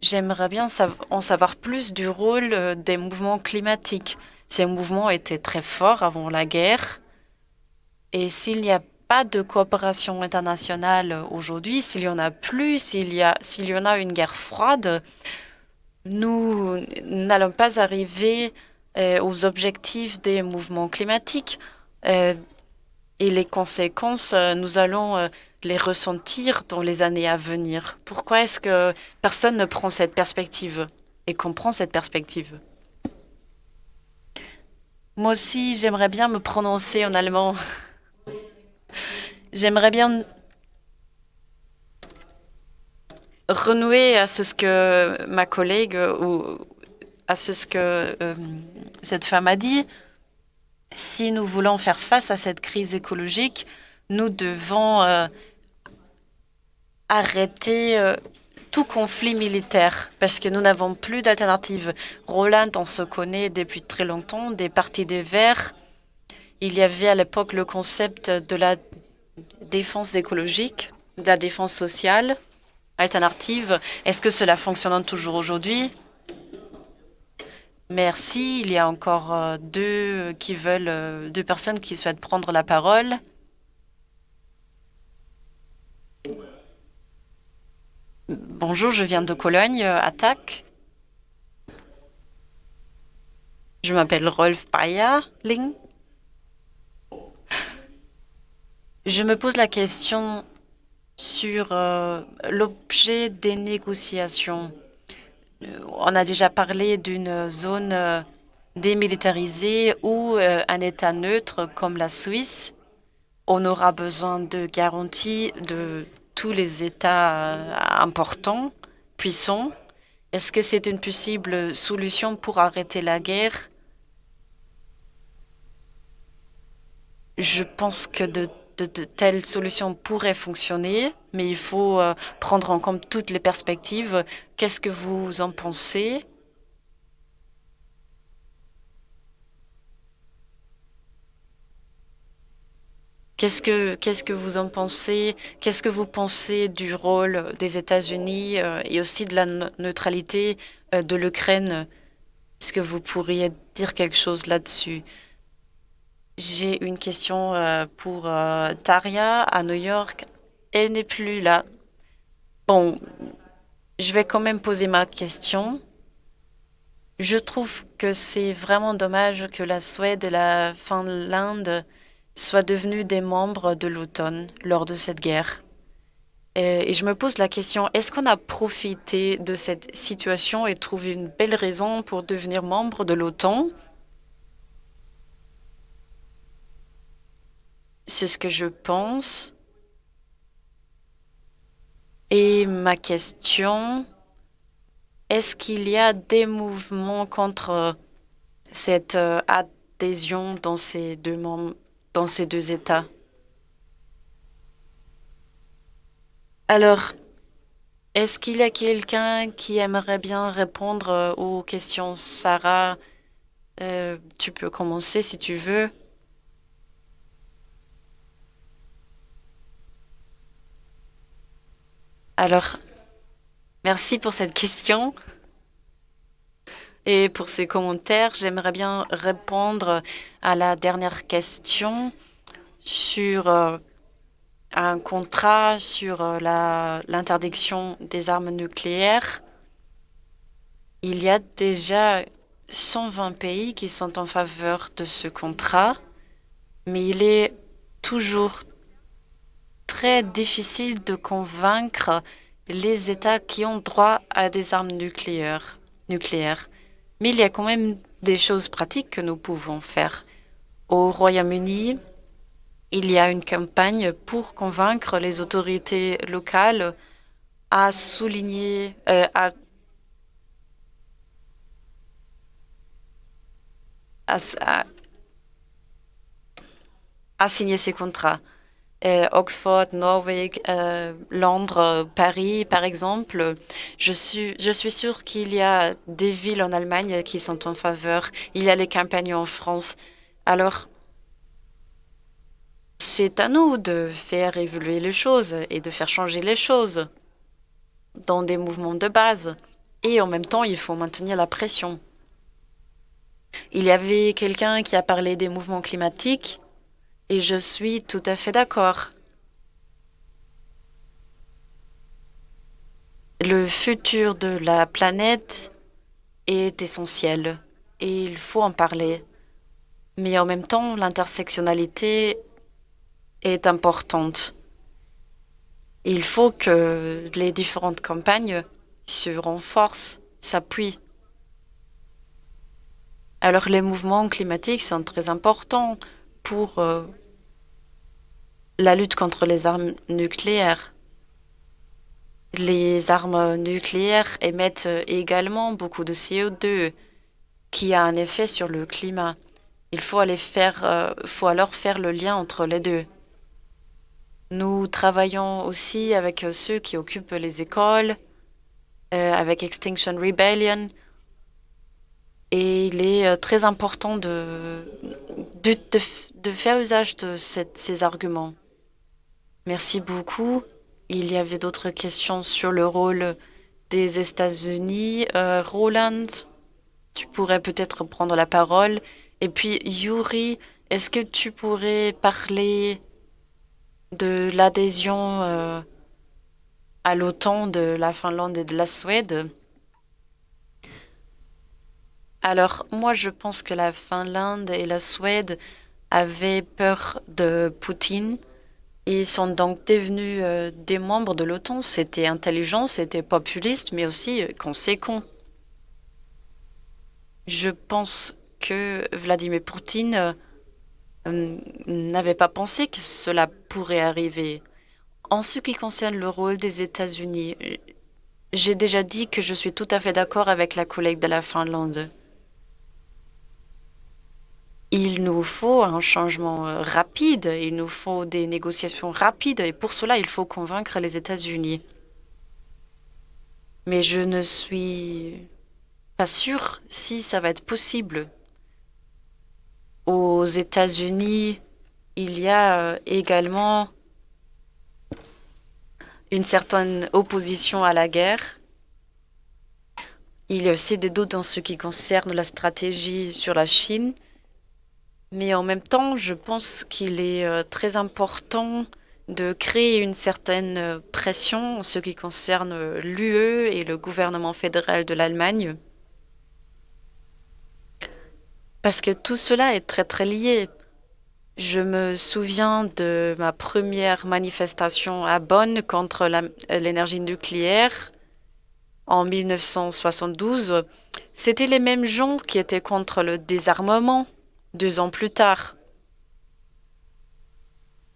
Speaker 2: J'aimerais bien en savoir plus du rôle euh, des mouvements climatiques. Ces mouvements étaient très forts avant la guerre. Et s'il n'y a pas de coopération internationale aujourd'hui, s'il y en a plus, s'il y a, s'il y en a une guerre froide, nous n'allons pas arriver euh, aux objectifs des mouvements climatiques. Euh, et les conséquences, euh, nous allons les ressentir dans les années à venir. Pourquoi est-ce que personne ne prend cette perspective et comprend cette perspective? Moi aussi, j'aimerais bien me prononcer en allemand. J'aimerais bien renouer à ce que ma collègue ou à ce que euh, cette femme a dit. Si nous voulons faire face à cette crise écologique, nous devons euh, arrêter euh, tout conflit militaire parce que nous n'avons plus d'alternative. Roland, on se connaît depuis très longtemps, des partis des Verts. Il y avait à l'époque le concept de la défense écologique, de la défense sociale alternative. Est-ce que cela fonctionne toujours aujourd'hui? Merci. Il y a encore euh, deux qui veulent, euh, deux personnes qui souhaitent prendre la parole. Bonjour, je viens de Cologne, euh, attaque. Je m'appelle Rolf Ling. Je me pose la question sur euh, l'objet des négociations. Euh, On a déjà parlé d'une zone euh, démilitarisée ou un État neutre comme la Suisse. On aura besoin de garanties de tous les États importants, puissants. Est-ce que c'est une possible solution pour arrêter la guerre? Je pense que de, de- telles solutions pourraient fonctionner, mais il faut euh, prendre en compte toutes les perspectives. Qu'est-ce que vous en pensez? Qu'est-ce que, qu'est-ce que vous en pensez? Qu'est-ce que vous pensez du rôle des États-Unis euh, et aussi de la ne- neutralité euh, de l'Ukraine? Est-ce que vous pourriez dire quelque chose là-dessus? J'ai une question euh, pour euh, Taria à New York. Elle n'est plus là. Bon, je vais quand même poser ma question. Je trouve que c'est vraiment dommage que la Suède et la Finlande soient devenus des membres de l'OTAN lors de cette guerre. Et, et je me pose la question, est-ce qu'on a profité de cette situation et trouvé une belle raison pour devenir membre de l'OTAN? C'est ce que je pense. Et ma question, est-ce qu'il y a des mouvements contre cette euh, adhésion dans ces deux, dans ces deux États? Alors, est-ce qu'il y a quelqu'un qui aimerait bien répondre euh, aux questions? Sarah, euh, tu peux commencer si tu veux. Alors, merci pour cette question et pour ces commentaires. J'aimerais bien répondre à la dernière question sur euh, un contrat sur euh, l'interdiction des armes nucléaires. Il y a déjà 120 pays qui sont en faveur de ce contrat, mais il est toujours très difficile de convaincre les États qui ont droit à des armes nucléaires. nucléaires. Mais il y a quand même des choses pratiques que nous pouvons faire. Au Royaume-Uni, il y a une campagne pour convaincre les autorités locales à souligner, euh, à, à signer ces contrats. Euh, Oxford, Norway, euh, Londres, Paris, par exemple. Je suis, je suis sûre qu'il y a des villes en Allemagne qui sont en faveur. Il y a les campagnes en France. Alors, c'est à nous de faire évoluer les choses et de faire changer les choses dans des mouvements de base. Et en même temps, il faut maintenir la pression. Il y avait quelqu'un qui a parlé des mouvements climatiques et je suis tout à fait d'accord. Le futur de la planète est essentiel et il faut en parler. Mais en même temps, l'intersectionnalité est importante. Il faut que les différentes campagnes se renforcent, s'appuient. Alors les mouvements climatiques sont très importants pour euh, la lutte contre les armes nucléaires. Les armes nucléaires émettent également beaucoup de CO2 qui a un effet sur le climat. Il euh, faut alors faire le lien entre les deux. Nous travaillons aussi avec ceux qui occupent les écoles, euh, avec Extinction Rebellion. Et il est euh, très important de, faire usage de ces arguments. Merci beaucoup. Il y avait d'autres questions sur le rôle des États-Unis. Euh, Roland, tu pourrais peut-être prendre la parole. Et puis, Yuri, est-ce que tu pourrais parler de l'adhésion euh, à l'OTAN de la Finlande et de la Suède? Alors, moi, je pense que la Finlande et la Suède avaient peur de Poutine ils sont donc devenus euh, des membres de l'OTAN. C'était intelligent, c'était populiste, mais aussi euh, conséquent. Je pense que Vladimir Poutine euh, n'avait pas pensé que cela pourrait arriver. En ce qui concerne le rôle des États-Unis, j'ai déjà dit que je suis tout à fait d'accord avec la collègue de la Finlande. Il nous faut un changement euh, rapide, il nous faut des négociations rapides et pour cela, il faut convaincre les États-Unis. Mais je ne suis pas sûre si ça va être possible. Aux États-Unis, il y a euh, également une certaine opposition à la guerre. Il y a aussi des doutes en ce qui concerne la stratégie sur la Chine. Mais en même temps, je pense qu'il est euh, très important de créer une certaine euh, pression en ce qui concerne euh, l'UE et le gouvernement fédéral de l'Allemagne. Parce que tout cela est très très lié. Je me souviens de ma première manifestation à Bonn contre l'énergie nucléaire en 1972. C'était les mêmes gens qui étaient contre le désarmement deux ans plus tard.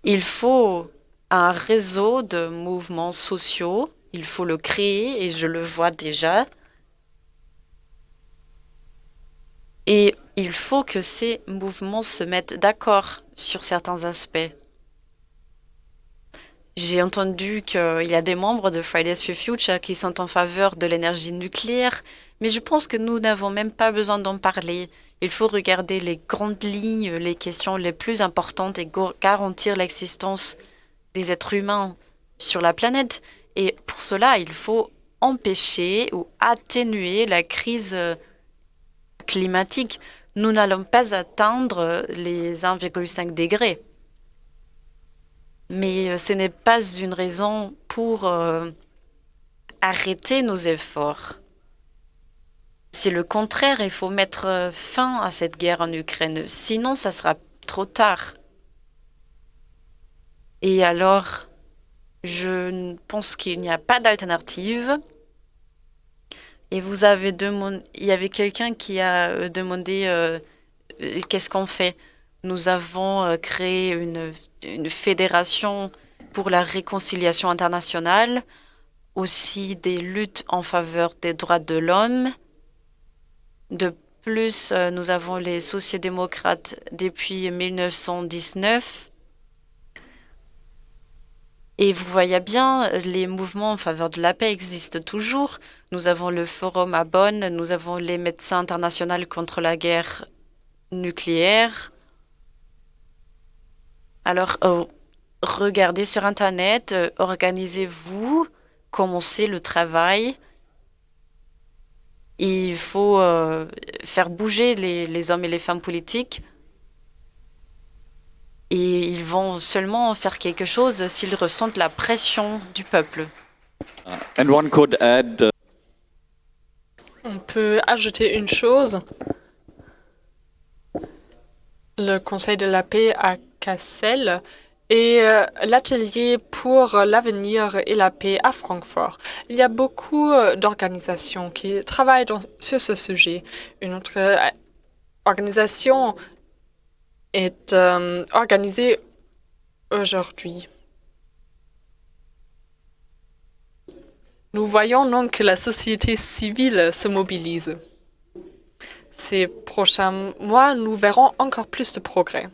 Speaker 2: Il faut un réseau de mouvements sociaux. Il faut le créer et je le vois déjà. Et il faut que ces mouvements se mettent d'accord sur certains aspects. J'ai entendu qu'il y a des membres de Fridays for Future qui sont en faveur de l'énergie nucléaire, mais je pense que nous n'avons même pas besoin d'en parler. Il faut regarder les grandes lignes, les questions les plus importantes et garantir l'existence des êtres humains sur la planète. Et pour cela, il faut empêcher ou atténuer la crise euh, climatique. Nous n'allons pas atteindre les 1,5 degrés. Mais euh, ce n'est pas une raison pour euh, arrêter nos efforts. C'est le contraire, il faut mettre fin à cette guerre en Ukraine. Sinon, ça sera trop tard. Et alors, je pense qu'il n'y a pas d'alternative. Et vous avez demandé, il y avait quelqu'un qui a euh, demandé euh, euh, qu'est-ce qu'on fait? Nous avons créé une fédération pour la réconciliation internationale, aussi des luttes en faveur des droits de l'homme. De plus, nous avons les sociodémocrates depuis 1919 et vous voyez bien, les mouvements en faveur de la paix existent toujours. Nous avons le forum à Bonn, nous avons les médecins internationaux contre la guerre nucléaire. Alors, euh, regardez sur Internet, euh, organisez-vous, commencez le travail. Il faut euh, faire bouger les hommes et les femmes politiques et ils vont seulement faire quelque chose s'ils ressentent la pression du peuple.
Speaker 1: Uh, and one could add, uh,
Speaker 3: On peut ajouter une chose. Le Conseil de la paix à Cassel et euh, l'atelier pour l'avenir et la paix à Francfort. Il y a beaucoup euh, d'organisations qui travaillent sur ce sujet. Une autre euh, organisation est organisée aujourd'hui. Nous voyons donc que la société civile se mobilise. Ces prochains mois, nous verrons encore plus de progrès.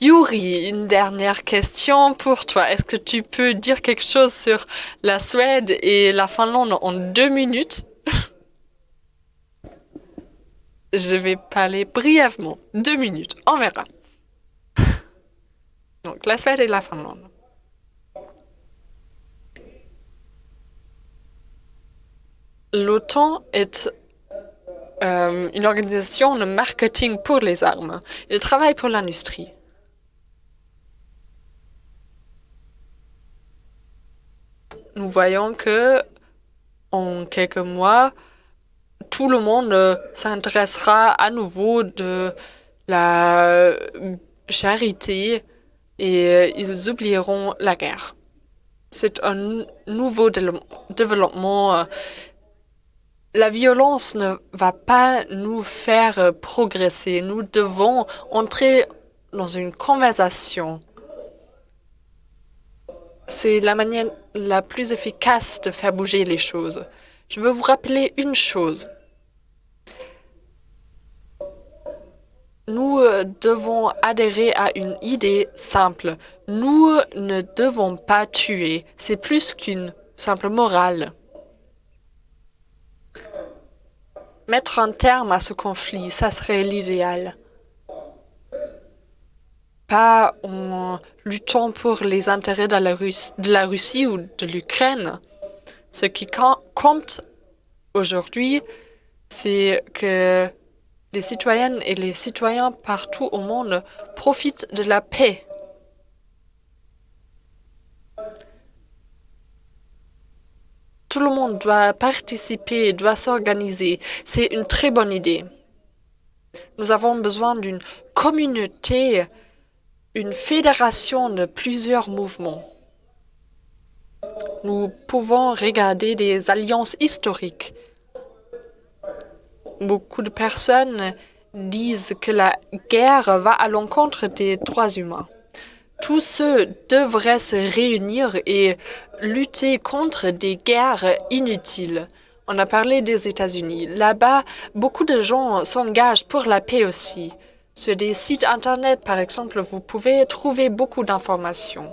Speaker 3: Yuri, une dernière question pour toi. Est-ce que tu peux dire quelque chose sur la Suède et la Finlande en deux minutes? Je vais parler brièvement. Deux minutes, on verra. Donc, la Suède et la Finlande. L'OTAN est euh, une organisation de marketing pour les armes. Il travaille pour l'industrie. Nous voyons que en quelques mois, tout le monde s'intéressera à nouveau de la charité et euh, ils oublieront la guerre. C'est un nouveau développement. La violence ne va pas nous faire progresser. Nous devons entrer dans une conversation. C'est la manière la plus efficace de faire bouger les choses. Je veux vous rappeler une chose. Nous euh, devons adhérer à une idée simple. Nous ne devons pas tuer. C'est plus qu'une simple morale. Mettre un terme à ce conflit, ça serait l'idéal. Pas en luttant pour les intérêts de la, Russie ou de l'Ukraine. Ce qui compte aujourd'hui, c'est que les citoyennes et les citoyens partout au monde profitent de la paix. Tout le monde doit participer, doit s'organiser. C'est une très bonne idée. Nous avons besoin d'une communauté, une fédération de plusieurs mouvements. Nous pouvons regarder des alliances historiques Beaucoup de personnes disent que la guerre va à l'encontre des droits humains. Tous ceux devraient se réunir et lutter contre des guerres inutiles. On a parlé des États-Unis. Là-bas, beaucoup de gens s'engagent pour la paix aussi. Sur des sites Internet, par exemple, vous pouvez trouver beaucoup d'informations.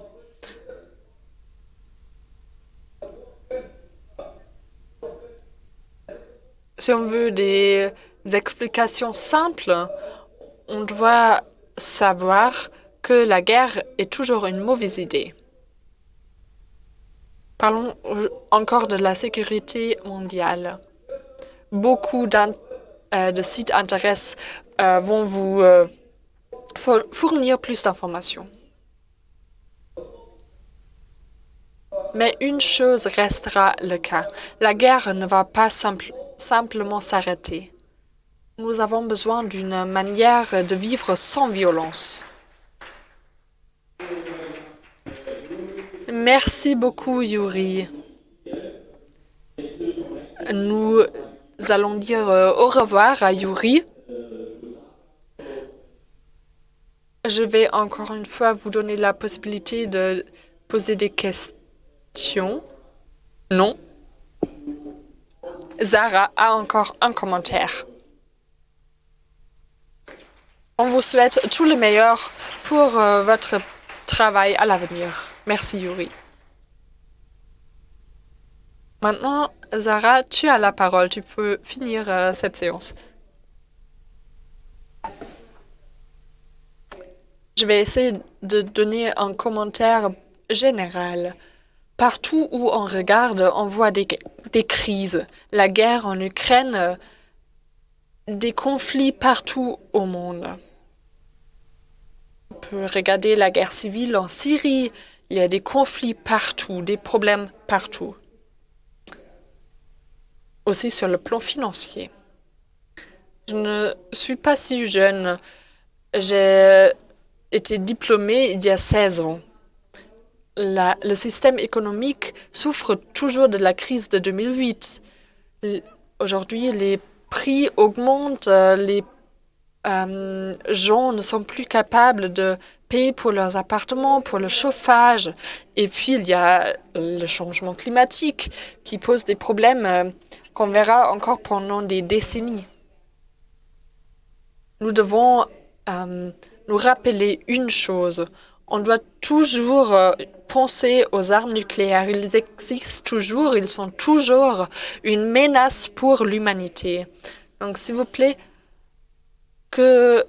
Speaker 3: Si on veut des explications simples, on doit savoir que la guerre est toujours une mauvaise idée. Parlons encore de la sécurité mondiale. Beaucoup euh, de sites intéressent euh, vont vous euh, fournir plus d'informations. Mais une chose restera le cas. La guerre ne va pas simplement s'arrêter. Nous avons besoin d'une manière de vivre sans violence. Merci beaucoup, Yuri. Nous allons dire euh, au revoir à Yuri. Je vais encore une fois vous donner la possibilité de poser des questions. Non. Zara a encore un commentaire. On vous souhaite tout le meilleur pour euh, votre travail à l'avenir. Merci, Yuri. Maintenant, Zara, tu as la parole. Tu peux finir euh, cette séance. Je vais essayer de donner un commentaire général. Partout où on regarde, on voit des, des crises. La guerre en Ukraine, des conflits partout au monde. On peut regarder la guerre civile en Syrie. Il y a des conflits partout, des problèmes partout. Aussi sur le plan financier. Je ne suis pas si jeune. J'ai été diplômé il y a 16 ans. le système économique souffre toujours de la crise de 2008. Aujourd'hui, les prix augmentent, les euh, gens ne sont plus capables de payer pour leurs appartements, pour le chauffage. Et puis, il y a le changement climatique qui pose des problèmes euh, qu'on verra encore pendant des décennies. Nous devons euh, nous rappeler une chose. On doit toujours euh, penser aux armes nucléaires. Ils existent toujours, ils sont toujours une menace pour l'humanité. Donc, s'il vous plaît, que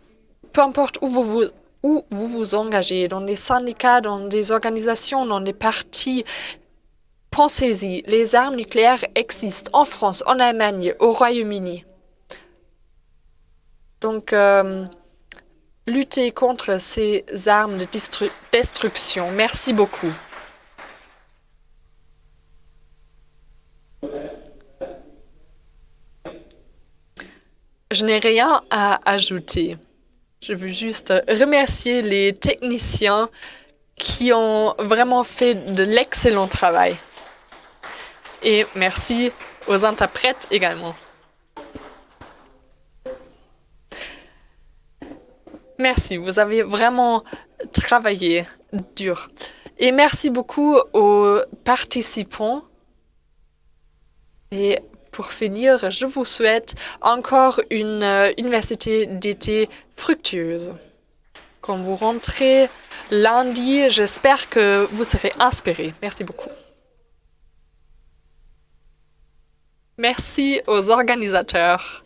Speaker 3: peu importe où vous vous, engagez, dans des syndicats, dans des organisations, dans des partis, pensez-y, les armes nucléaires existent en France, en Allemagne, au Royaume-Uni. Donc, euh, lutter contre ces armes de destruction. Merci beaucoup. Je n'ai rien à ajouter. Je veux juste remercier les techniciens qui ont vraiment fait de l'excellent travail. Et merci aux interprètes également. Merci, vous avez vraiment travaillé dur. Et merci beaucoup aux participants. Et pour finir, je vous souhaite encore une euh, université d'été fructueuse. Quand vous rentrez lundi, j'espère que vous serez inspirés. Merci beaucoup. Merci aux organisateurs.